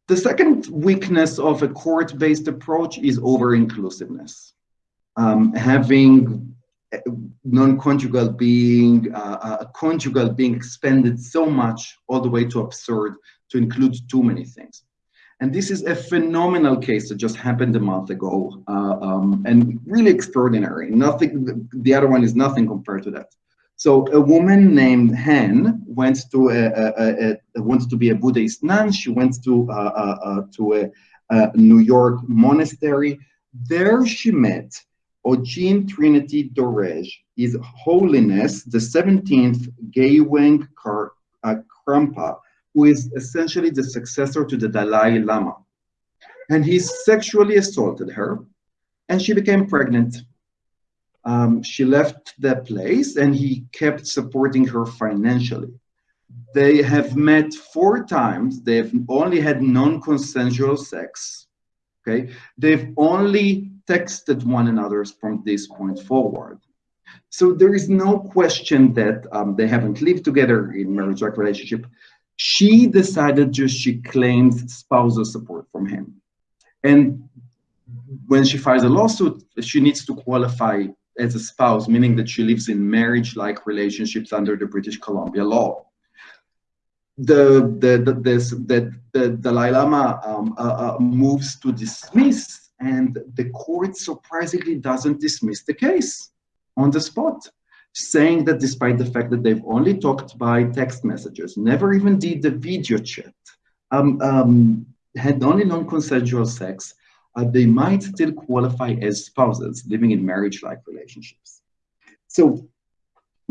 The second weakness of a court-based approach is over-inclusiveness. Um, having non-conjugal being, uh, uh, conjugal being expanded so much all the way to absurd to include too many things. And this is a phenomenal case that just happened a month ago uh, um, and really extraordinary. Nothing, the other one is nothing compared to that. So a woman named Han went to a, a, a, wanted to be a Buddhist nun. She went to uh, uh, uh to a, a, New York monastery. There she met Ogyen Trinley Dorje, His Holiness the 17th Gyalwang uh, Karmapa, who is essentially the successor to the Dalai Lama. And he sexually assaulted her, and she became pregnant. Um, she left the place, and he kept supporting her financially. They have met four times. They've only had non-consensual sex. Okay, they've only texted one another from this point forward. So there is no question that um, they haven't lived together in marriage-like relationship. She decided just she claims spousal support from him. And when she files a lawsuit, she needs to qualify as a spouse, meaning that she lives in marriage-like relationships under the British Columbia law. The the the, this, the, the Dalai Lama um, uh, uh, moves to dismiss, and the court surprisingly doesn't dismiss the case on the spot saying that despite the fact that they've only talked by text messages, never even did the video chat, um, um, had only non-consensual sex, uh, they might still qualify as spouses living in marriage-like relationships. So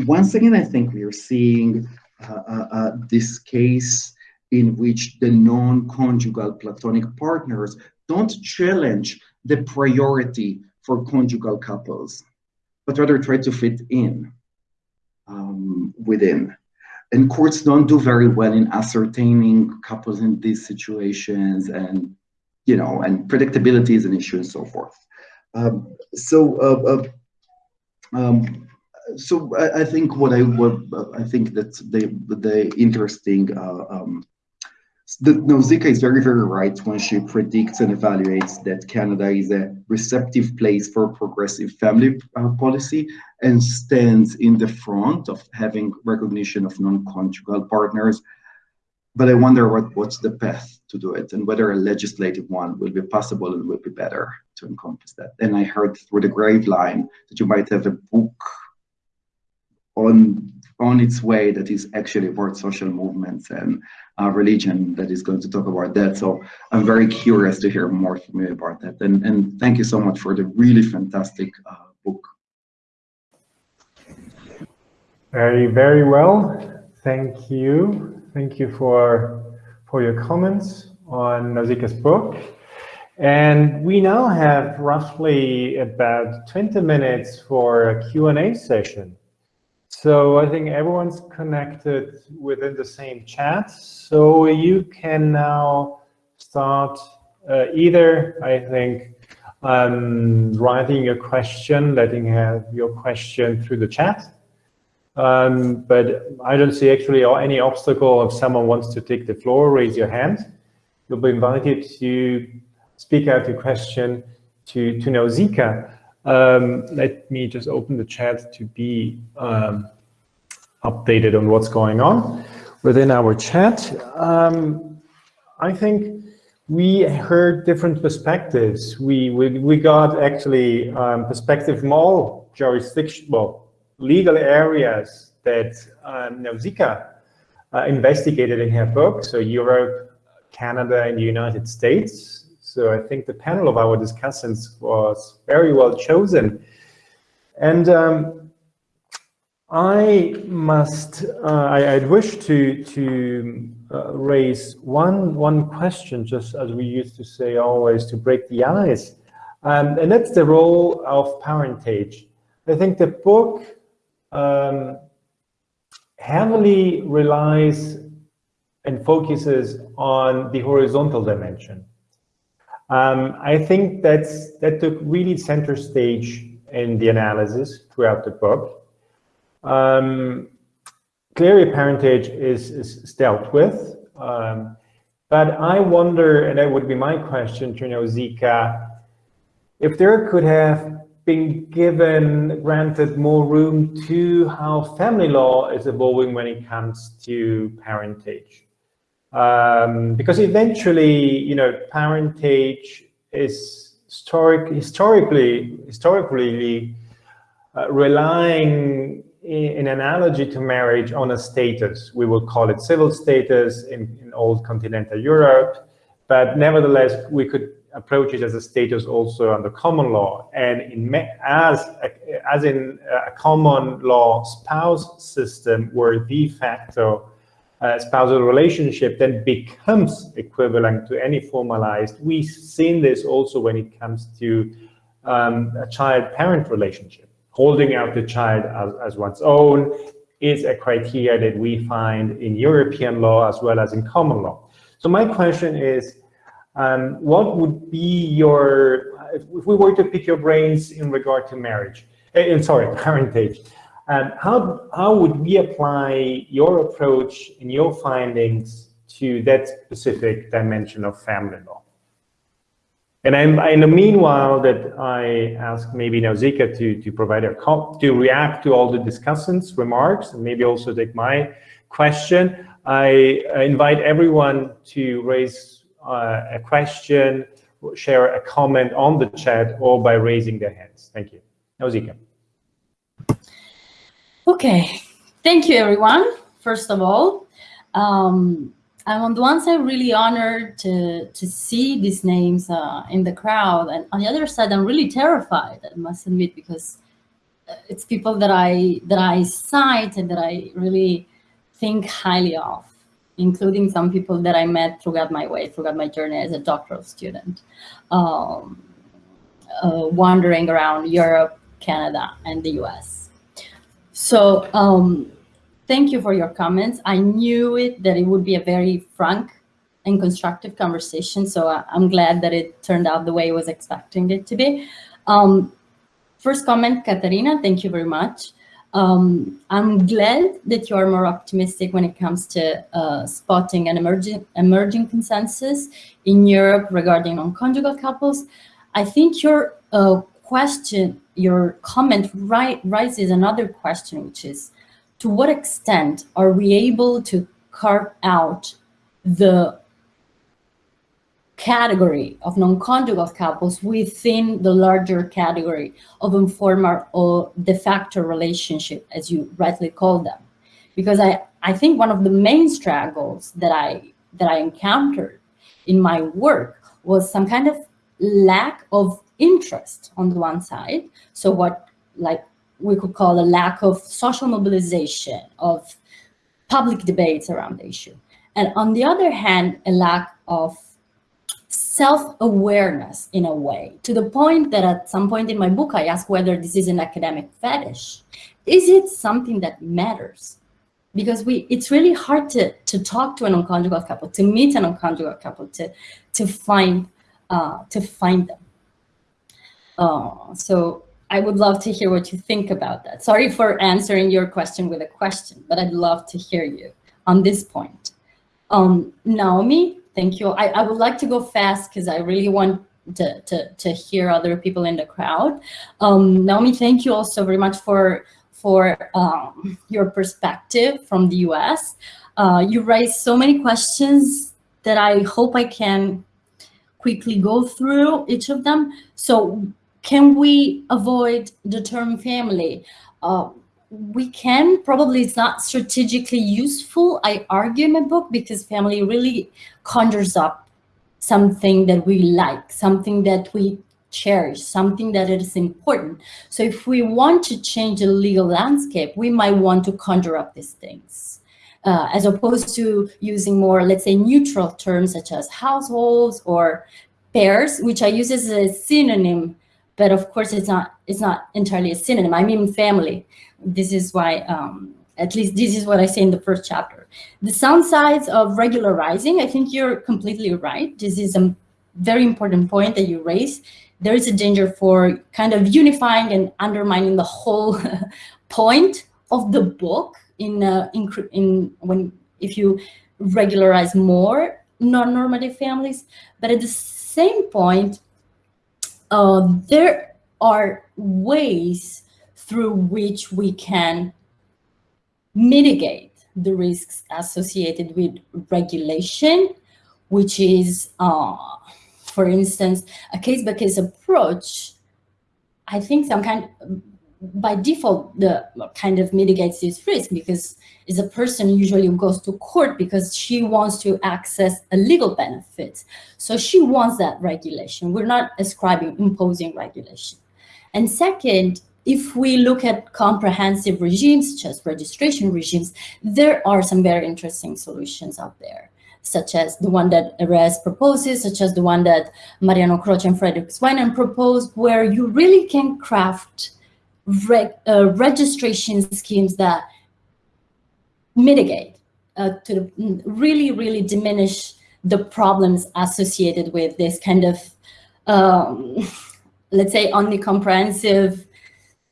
once again, I think we are seeing uh, uh, uh this case in which the non-conjugal platonic partners don't challenge the priority for conjugal couples, but rather try to fit in um, within. And courts don't do very well in ascertaining couples in these situations and, you know, and predictability is an issue and so forth. Um, so, uh, uh, um, so I, I, think what I would, I think that the, the interesting uh, um, the, Nausicaa is very, very right when she predicts and evaluates that Canada is a receptive place for progressive family uh, policy and stands in the front of having recognition of non-conjugal partners. But I wonder what, what's the path to do it and whether a legislative one will be possible and will be better to encompass that. And I heard through the Graveline that you might have a book on on its way that is actually about social movements and uh, religion that is going to talk about that. So I'm very curious to hear more from you about that. And, and thank you so much for the really fantastic uh, book. Very, very well. Thank you. Thank you for, for your comments on Nausicaa's book. And we now have roughly about 20 minutes for a Q&A session. So I think everyone's connected within the same chat. So you can now start uh, either, I think, um, writing your question, letting have your question through the chat. Um, but I don't see actually any obstacle if someone wants to take the floor, raise your hand. You'll be invited to speak out your question to, to Nausicaa. Um, let me just open the chat to be um, updated on what's going on within our chat. Um, I think we heard different perspectives. We we, we got actually um, perspective from all jurisdiction, well, legal areas that um, Nausicaa uh, investigated in her book. So Europe, Canada, and the United States. So I think the panel of our discussants was very well chosen. And um, I must, uh, I, would wish to, to uh, raise one, one question, just as we used to say always, to break the ice. Um, and that's the role of parentage. I think the book um, heavily relies and focuses on the horizontal dimension. Um, I think that's, that took really center stage in the analysis throughout the book. Um, clearly, parentage is, is dealt with. Um, but I wonder, and that would be my question to Nausicaa, if there could have been given, granted more room to how family law is evolving when it comes to parentage. Um, because eventually, you know, parentage is historic, historically, historically uh, relying in analogy to marriage on a status. We will call it civil status in, in old continental Europe, but nevertheless, we could approach it as a status also under common law. And in, as, as in a common law spouse system where de facto uh, spousal relationship then becomes equivalent to any formalized, we've seen this also when it comes to um, a child-parent relationship holding out the child as, as one's own is a criteria that we find in European law as well as in common law. So my question is, um, what would be your, if we were to pick your brains in regard to marriage, uh, sorry, parentage, um, how, how would we apply your approach and your findings to that specific dimension of family law? And I'm, in the meanwhile that I ask maybe Nausicaa to, to provide a to react to all the discussants' remarks and maybe also take my question, I invite everyone to raise uh, a question, share a comment on the chat or by raising their hands. Thank you. Nausicaa. Okay, thank you everyone, first of all. Um, I'm on the one side really honored to to see these names uh, in the crowd, and on the other side, I'm really terrified. I must admit because uh, it's people that I that I cite and that I really think highly of, including some people that I met throughout my way, throughout my journey as a doctoral student, um, uh, wandering around Europe, Canada, and the U.S. So. Um, thank you for your comments. I knew it that it would be a very frank and constructive conversation. So I, am glad that it turned out the way I was expecting it to be. Um, first comment, Katharina, thank you very much. Um, I'm glad that you are more optimistic when it comes to uh, spotting an emerging, emerging consensus in Europe regarding non-conjugal couples. I think your uh, question, your comment right, raises another question, which is, to what extent are we able to carve out the category of non-conjugal couples within the larger category of informal or de facto relationship, as you rightly call them. Because I, I think one of the main struggles that I, that I encountered in my work was some kind of lack of interest on the one side. So what like we could call a lack of social mobilization, of public debates around the issue. And on the other hand, a lack of self-awareness in a way, to the point that at some point in my book, I ask whether this is an academic fetish. Is it something that matters? Because we, it's really hard to, to talk to an non-conjugal couple, to meet an non-conjugal couple, to, to find, uh, to find them. Uh, so I would love to hear what you think about that. Sorry for answering your question with a question, but I'd love to hear you on this point. Um, Naomi, thank you. I, I would like to go fast because I really want to, to, to hear other people in the crowd. Um, Naomi, thank you also very much for, for um, your perspective from the US. Uh, you raised so many questions that I hope I can quickly go through each of them. So can we avoid the term family? Uh, we can, probably it's not strategically useful, I argue in my book, because family really conjures up something that we like, something that we cherish, something that is important. So if we want to change the legal landscape, we might want to conjure up these things. Uh, as opposed to using more, let's say, neutral terms such as households or pairs, which I use as a synonym but of course it's not it's not entirely a synonym. I mean family. This is why um, at least this is what I say in the first chapter. The sound sides of regularizing, I think you're completely right. This is a very important point that you raise. There is a danger for kind of unifying and undermining the whole point of the book in, uh, in, in when if you regularize more non-normative families. But at the same point, uh, there are ways through which we can mitigate the risks associated with regulation, which is, uh, for instance, a case-by-case -case approach. I think some kind, by default, the kind of mitigates this risk because is a person usually who goes to court because she wants to access a legal benefit. So she wants that regulation. We're not ascribing, imposing regulation. And second, if we look at comprehensive regimes, as registration regimes, there are some very interesting solutions out there, such as the one that ERES proposes, such as the one that Mariano Croce and Frederik Swennen proposed, where you really can craft uh, registration schemes that mitigate, uh, to really, really diminish the problems associated with this kind of, um, let's say, only comprehensive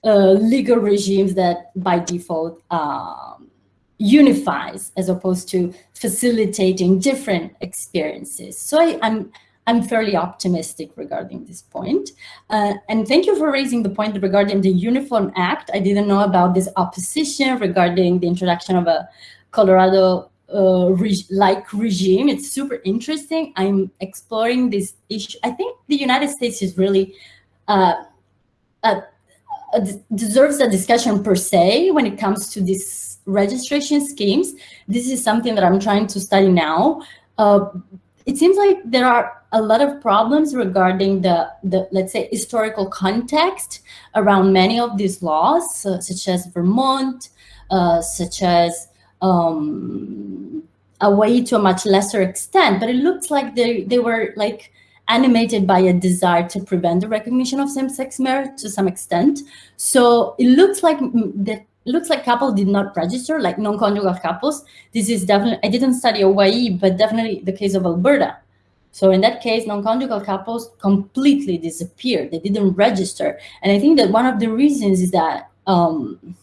uh, legal regimes that by default um, unifies as opposed to facilitating different experiences. So I, I'm, I'm fairly optimistic regarding this point. Uh, and thank you for raising the point regarding the Uniform Act. I didn't know about this opposition regarding the introduction of a Colorado-like uh, regime. It's super interesting. I'm exploring this issue. I think the United States is really uh, deserves a discussion per se when it comes to these registration schemes, this is something that I'm trying to study now. Uh, it seems like there are a lot of problems regarding the, the let's say, historical context around many of these laws, uh, such as Vermont, uh, such as um, to a much lesser extent, but it looks like they, they were like animated by a desire to prevent the recognition of same-sex marriage to some extent. So it looks like that it looks like couples did not register, like non-conjugal couples. This is definitely, I didn't study Hawaii, but definitely the case of Alberta. So in that case, non-conjugal couples completely disappeared. They didn't register. And I think that one of the reasons is that um,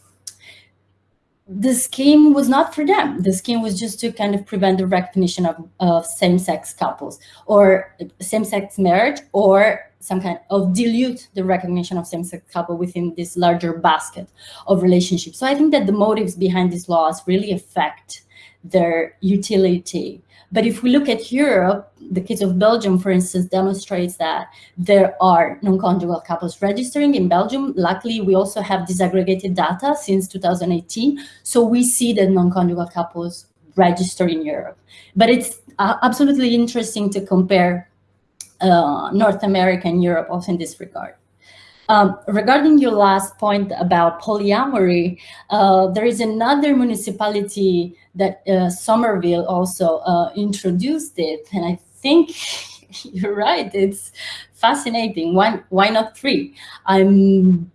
the scheme was not for them. The scheme was just to kind of prevent the recognition of, of same-sex couples or same-sex marriage or some kind of dilute the recognition of same-sex couple within this larger basket of relationships. So I think that the motives behind these laws really affect their utility but if we look at Europe, the case of Belgium, for instance, demonstrates that there are non-conjugal couples registering in Belgium. Luckily, we also have disaggregated data since 2018. So we see that non-conjugal couples register in Europe. But it's uh, absolutely interesting to compare uh, North America and Europe also in this regard. Um, regarding your last point about polyamory, uh, there is another municipality that uh, Somerville also uh, introduced it, and I think you're right. It's fascinating. Why why not three? I'm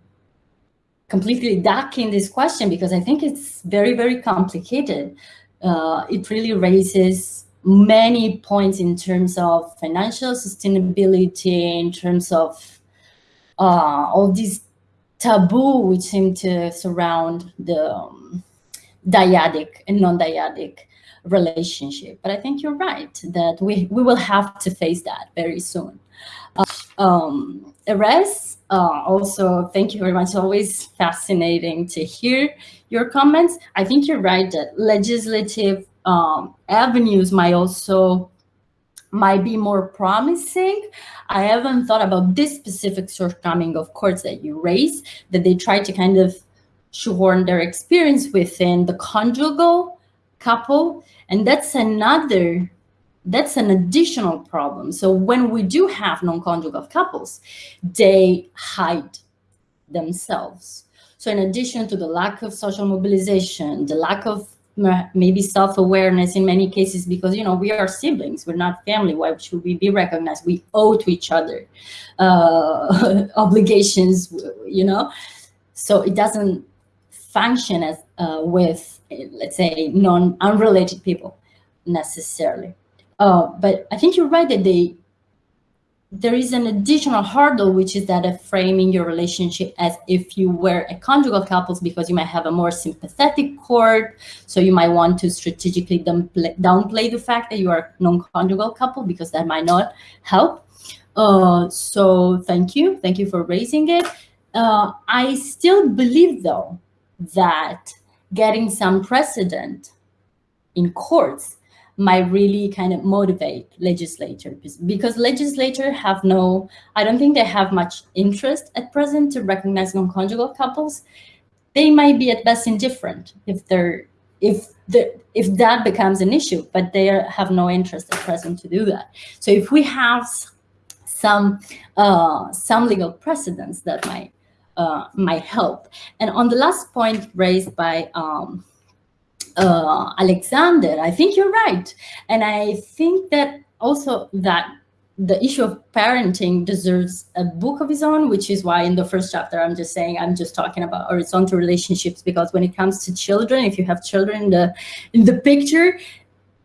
completely ducking this question because I think it's very very complicated. Uh, it really raises many points in terms of financial sustainability, in terms of uh, all these taboo which seem to surround the um, dyadic and non-dyadic relationship. But I think you're right that we, we will have to face that very soon. Uh, um, Erez, uh, also, thank you very much. Always fascinating to hear your comments. I think you're right that legislative um, avenues might also might be more promising. I haven't thought about this specific shortcoming of course that you raised, that they try to kind of shoehorn their experience within the conjugal couple. And that's another, that's an additional problem. So when we do have non-conjugal couples, they hide themselves. So in addition to the lack of social mobilization, the lack of maybe self-awareness in many cases because you know we are siblings we're not family. Why should we be recognized? We owe to each other uh, obligations you know? So it doesn't function as uh, with let's say non unrelated people necessarily. Uh, but i think you're right that they there is an additional hurdle, which is that of framing your relationship as if you were a conjugal couple, because you might have a more sympathetic court. So you might want to strategically downplay the fact that you are non-conjugal couple, because that might not help. Uh, so thank you. Thank you for raising it. Uh, I still believe, though, that getting some precedent in courts might really kind of motivate legislators because legislators have no, I don't think they have much interest at present to recognize non-conjugal couples. They might be at best indifferent if they're if the if that becomes an issue, but they have no interest at present to do that. So if we have some uh, some legal precedents that might uh, might help. And on the last point raised by um, uh, Alexander, I think you're right. And I think that also that the issue of parenting deserves a book of its own, which is why in the first chapter, I'm just saying, I'm just talking about horizontal relationships, because when it comes to children, if you have children in the, in the picture,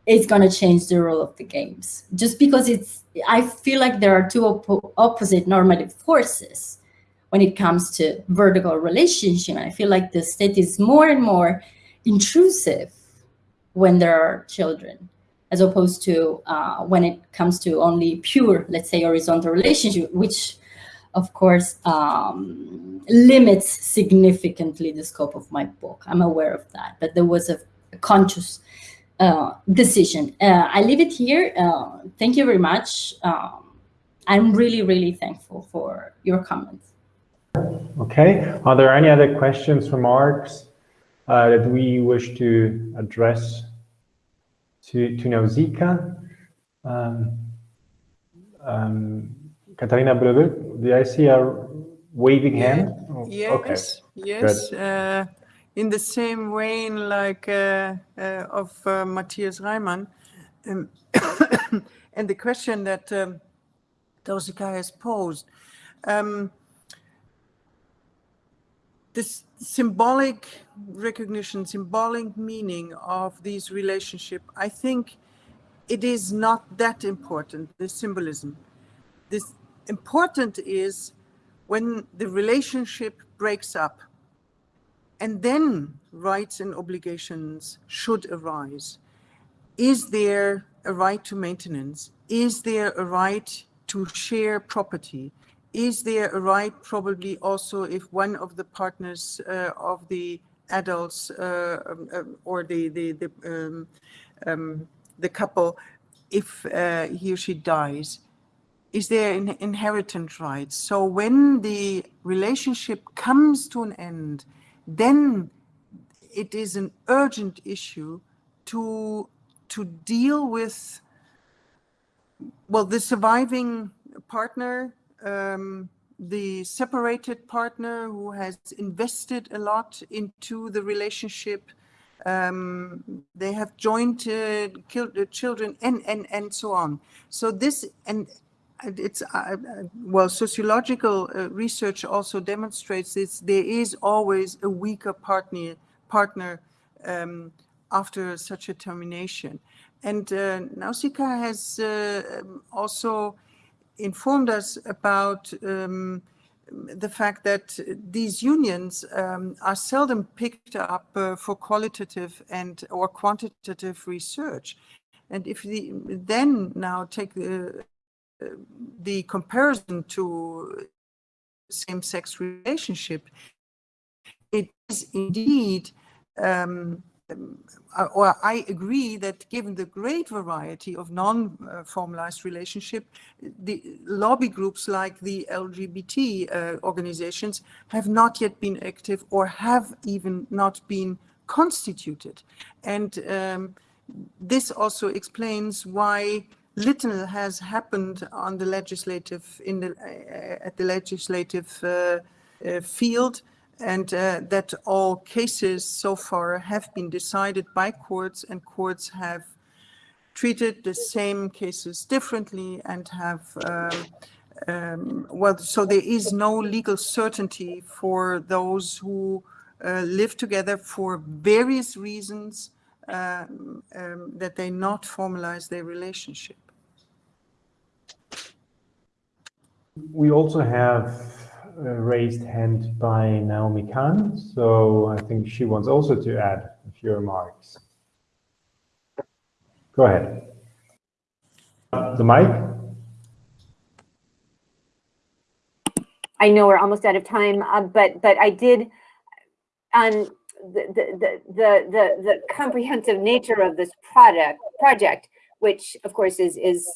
it's going to change the role of the games. Just because it's, I feel like there are two op opposite normative forces when it comes to vertical relationship. I feel like the state is more and more intrusive when there are children, as opposed to uh, when it comes to only pure, let's say, horizontal relationship, which of course um, limits significantly the scope of my book. I'm aware of that, but there was a, a conscious uh, decision. Uh, I leave it here. Uh, thank you very much. Um, I'm really, really thankful for your comments. Okay. Are there any other questions, remarks? Uh, that we wish to address to, to Nausicaa. Um, um, Katharina Boele-Woelki, did I see a waving hand? Oh, Yes, Okay. yes. Uh, in the same vein, like uh, uh, of uh, Matthias Reimann, um, and the question that um, Nausicaa has posed. Um, this symbolic recognition, symbolic meaning of these relationship, I think it is not that important, the symbolism. This important is when the relationship breaks up and then rights and obligations should arise. Is there a right to maintenance? Is there a right to share property? Is there a right probably also if one of the partners uh, of the adults uh, um, um, or the, the, the, um, um, the couple, if uh, he or she dies, is there an inheritance right? So when the relationship comes to an end, then it is an urgent issue to to deal with well the surviving partner um, the separated partner who has invested a lot into the relationship um, they have joint uh, killed children and and and so on. So this and and it's uh, uh, well sociological uh, research also demonstrates this there is always a weaker partner partner um, after such a termination. And uh, Nausicaa has uh, um, also informed us about um, the fact that these unions um, are seldom picked up uh, for qualitative and or quantitative research. And if the then now take the the comparison to same-sex relationship, it is indeed, um, or I agree that given the great variety of non-formalized relationship, the lobby groups like the LGBT uh, organizations have not yet been active or have even not been constituted. And um, this also explains why little has happened on the legislative in the uh, at the legislative uh, uh, field and uh, that all cases so far have been decided by courts and courts have treated the same cases differently and have um, um, well so there is no legal certainty for those who uh, live together for various reasons um, um, that they not formalize their relationship. We also have raised hand by Naomi Cahn, so I think she wants also to add a few remarks. Go ahead. The mic? I know we're almost out of time, uh, but but I did on the, the the the the the comprehensive nature of this product project, which of course is is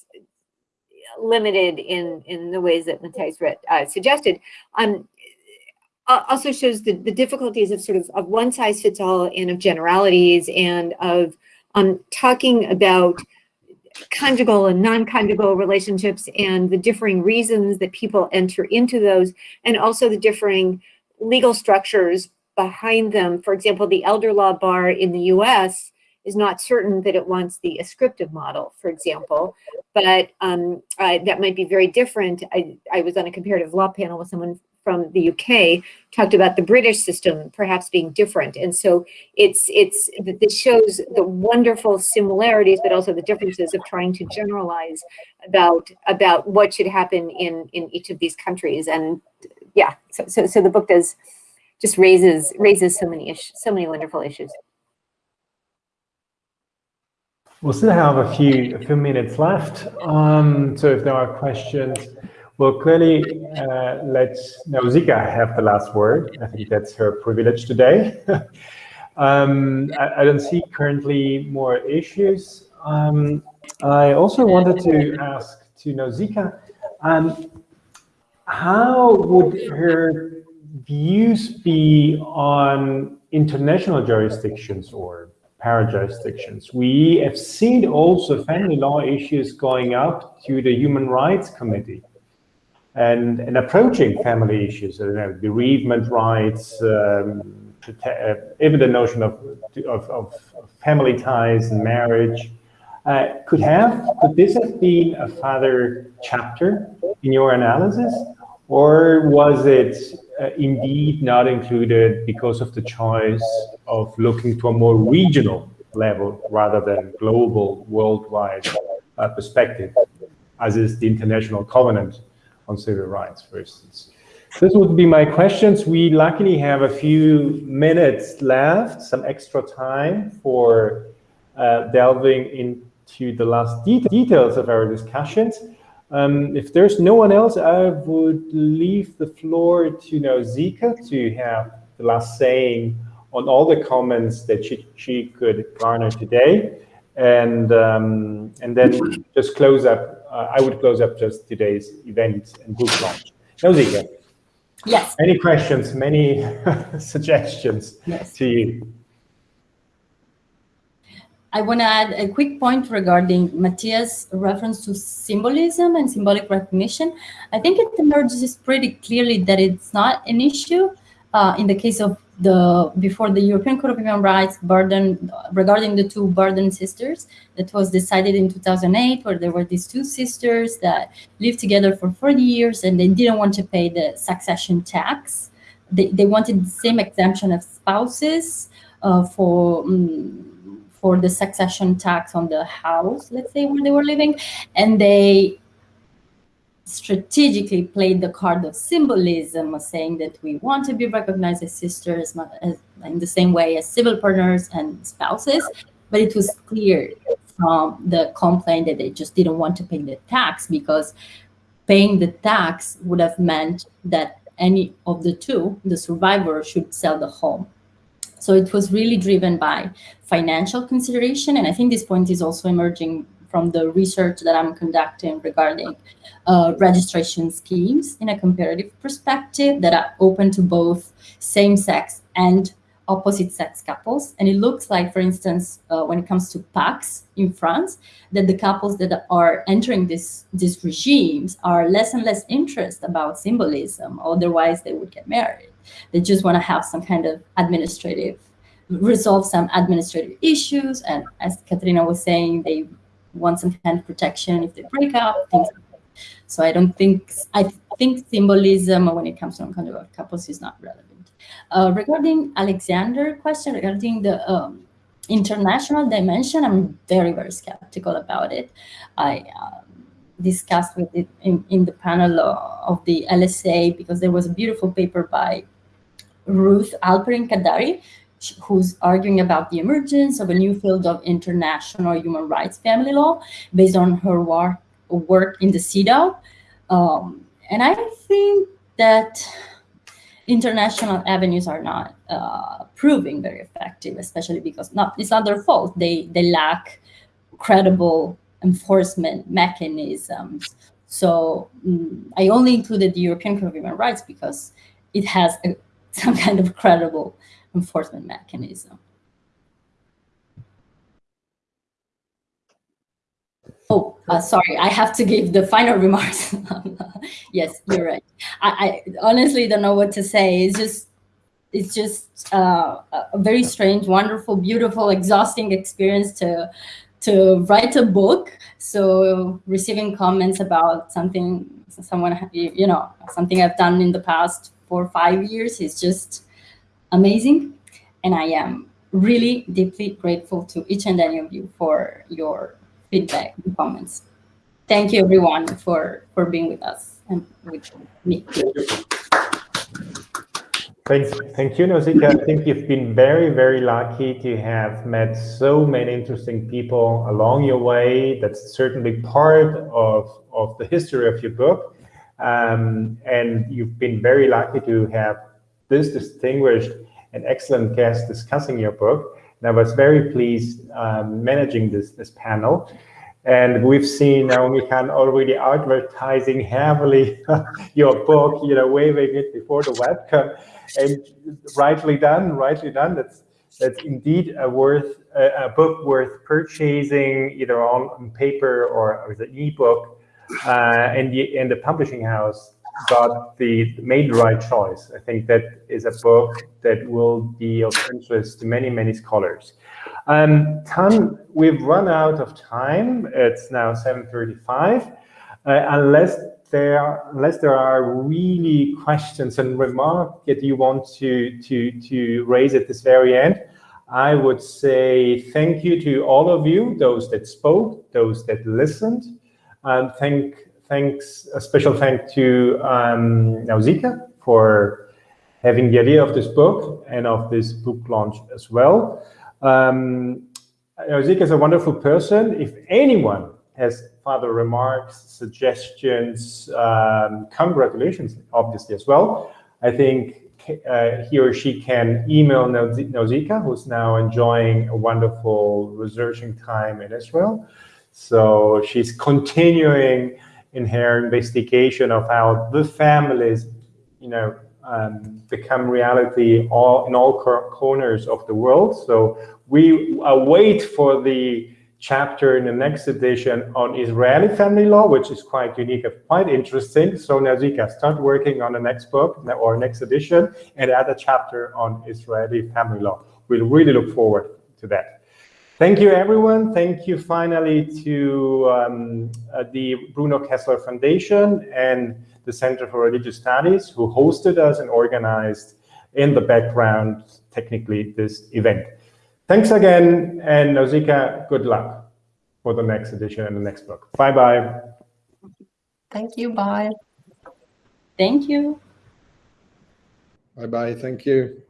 limited in in the ways that Matthias uh, suggested. Um, also shows the, the difficulties of sort of of one size fits all and of generalities and of um, talking about conjugal and non-conjugal relationships and the differing reasons that people enter into those and also the differing legal structures behind them. For example, the elder law bar in the US is not certain that it wants the ascriptive model, for example, but um, uh, that might be very different. I, I was on a comparative law panel with someone from the UK, talked about the British system perhaps being different. And so it's, it's, this shows the wonderful similarities, but also the differences of trying to generalize about, about what should happen in, in each of these countries. And yeah, so, so, so the book does, just raises, raises so many issues, so many wonderful issues. We'll still have a few, a few minutes left. Um, so if there are questions, well, clearly, uh, let Nausicaa have the last word. I think that's her privilege today. um, I, I, don't see currently more issues. Um, I also wanted to ask to Nausicaa, um, how would her views be on international jurisdictions or para-jurisdictions. We have seen also family law issues going up to the Human Rights Committee and, and approaching family issues, you know, bereavement rights, um, uh, even the notion of, of, of, family ties and marriage. Uh, could have, could this have been a further chapter in your analysis? Or was it indeed not included because of the choice of looking to a more regional level rather than global, worldwide uh, perspective, as is the International Covenant on Civil Rights, for instance. This would be my questions. We luckily have a few minutes left, some extra time for uh, delving into the last de details of our discussions. Um, if there's no one else, I would leave the floor to Nausicaa to have the last saying on all the comments that she, she could garner today. And, um, and then just close up, uh, I would close up just today's event and book launch. Nausicaa. Yes. Any questions, many suggestions yes. to you? I want to add a quick point regarding Matthias' reference to symbolism and symbolic recognition. I think it emerges pretty clearly that it's not an issue uh, in the case of the before the European Court of Human Rights burden regarding the two Burden sisters that was decided in 2008, where there were these two sisters that lived together for 40 years and they didn't want to pay the succession tax. They, they wanted the same exemption of spouses uh, for um, for the succession tax on the house, let's say, where they were living. And they strategically played the card of symbolism saying that we want to be recognized as sisters as, in the same way as civil partners and spouses. But it was clear from the complaint that they just didn't want to pay the tax because paying the tax would have meant that any of the two, the survivor, should sell the home. So it was really driven by financial consideration. And I think this point is also emerging from the research that I'm conducting regarding uh, registration schemes in a comparative perspective that are open to both same-sex and opposite-sex couples. And it looks like, for instance, uh, when it comes to PACS in France, that the couples that are entering this, these regimes are less and less interested about symbolism, otherwise they would get married. They just want to have some kind of administrative, resolve some administrative issues. And as Katharina was saying, they want some kind of protection if they break up, things like so I don't think, I think symbolism when it comes to non-conjugal couples is not relevant. Uh, regarding Alexander question, regarding the um, international dimension, I'm very, very skeptical about it. I uh, discussed with it in, in the panel of the LSA because there was a beautiful paper by Ruth Halperin-Kaddari, who's arguing about the emergence of a new field of international human rights family law based on her work, work in the CEDAW. Um, and I think that international avenues are not uh, proving very effective, especially because not it's not their fault. They they lack credible enforcement mechanisms. So mm, I only included the European Court of Human Rights because it has a, some kind of credible enforcement mechanism. Oh, uh, sorry, I have to give the final remarks. yes, you're right. I, I, honestly don't know what to say. It's just, it's just uh, a very strange, wonderful, beautiful, exhausting experience to to write a book. So receiving comments about something, someone, you know, something I've done in the past four or five years is just amazing. And I am really deeply grateful to each and any of you for your feedback and comments. Thank you everyone for, for being with us and with me. Thanks. Thank you, Nausicaa. I think you've been very, very lucky to have met so many interesting people along your way. That's certainly part of, of the history of your book. Um, and you've been very lucky to have this distinguished and excellent guest discussing your book. And I was very pleased um, managing this, this panel. And we've seen Naomi Cahn already advertising heavily your book, you know, waving it before the webcam. and rightly done, rightly done. That's that's indeed a worth a, a book worth purchasing either on, on paper or as an ebook. Uh, and the and the publishing house got the made the right choice. I think that is a book that will be of interest to many many scholars. Um, Tan, we've run out of time. It's now 7:35. Uh, unless there unless there are really questions and remarks that you want to to to raise at this very end, I would say thank you to all of you, those that spoke, those that listened, and thank thanks a special thank to um, Nausicaa for having the idea of this book and of this book launch as well. Um, Nausicaa is a wonderful person. If anyone has further remarks, suggestions, um, congratulations, obviously, as well. I think uh, he or she can email Nausicaa, who's now enjoying a wonderful researching time in Israel. So she's continuing in her investigation of how the families, you know, um, become reality all in all corners of the world. So we await for the chapter in the next edition on Israeli family law, which is quite unique and quite interesting. So Nausicaa, start working on the next book or next edition and add a chapter on Israeli family law. We'll really look forward to that. Thank you, everyone. Thank you finally to um, uh, the Bruno Kessler Foundation and the Center for Religious Studies who hosted us and organized in the background, technically, this event. Thanks again, and Nausicaa, good luck for the next edition and the next book. Bye-bye. Thank you. Bye. Thank you. Bye-bye. Thank you.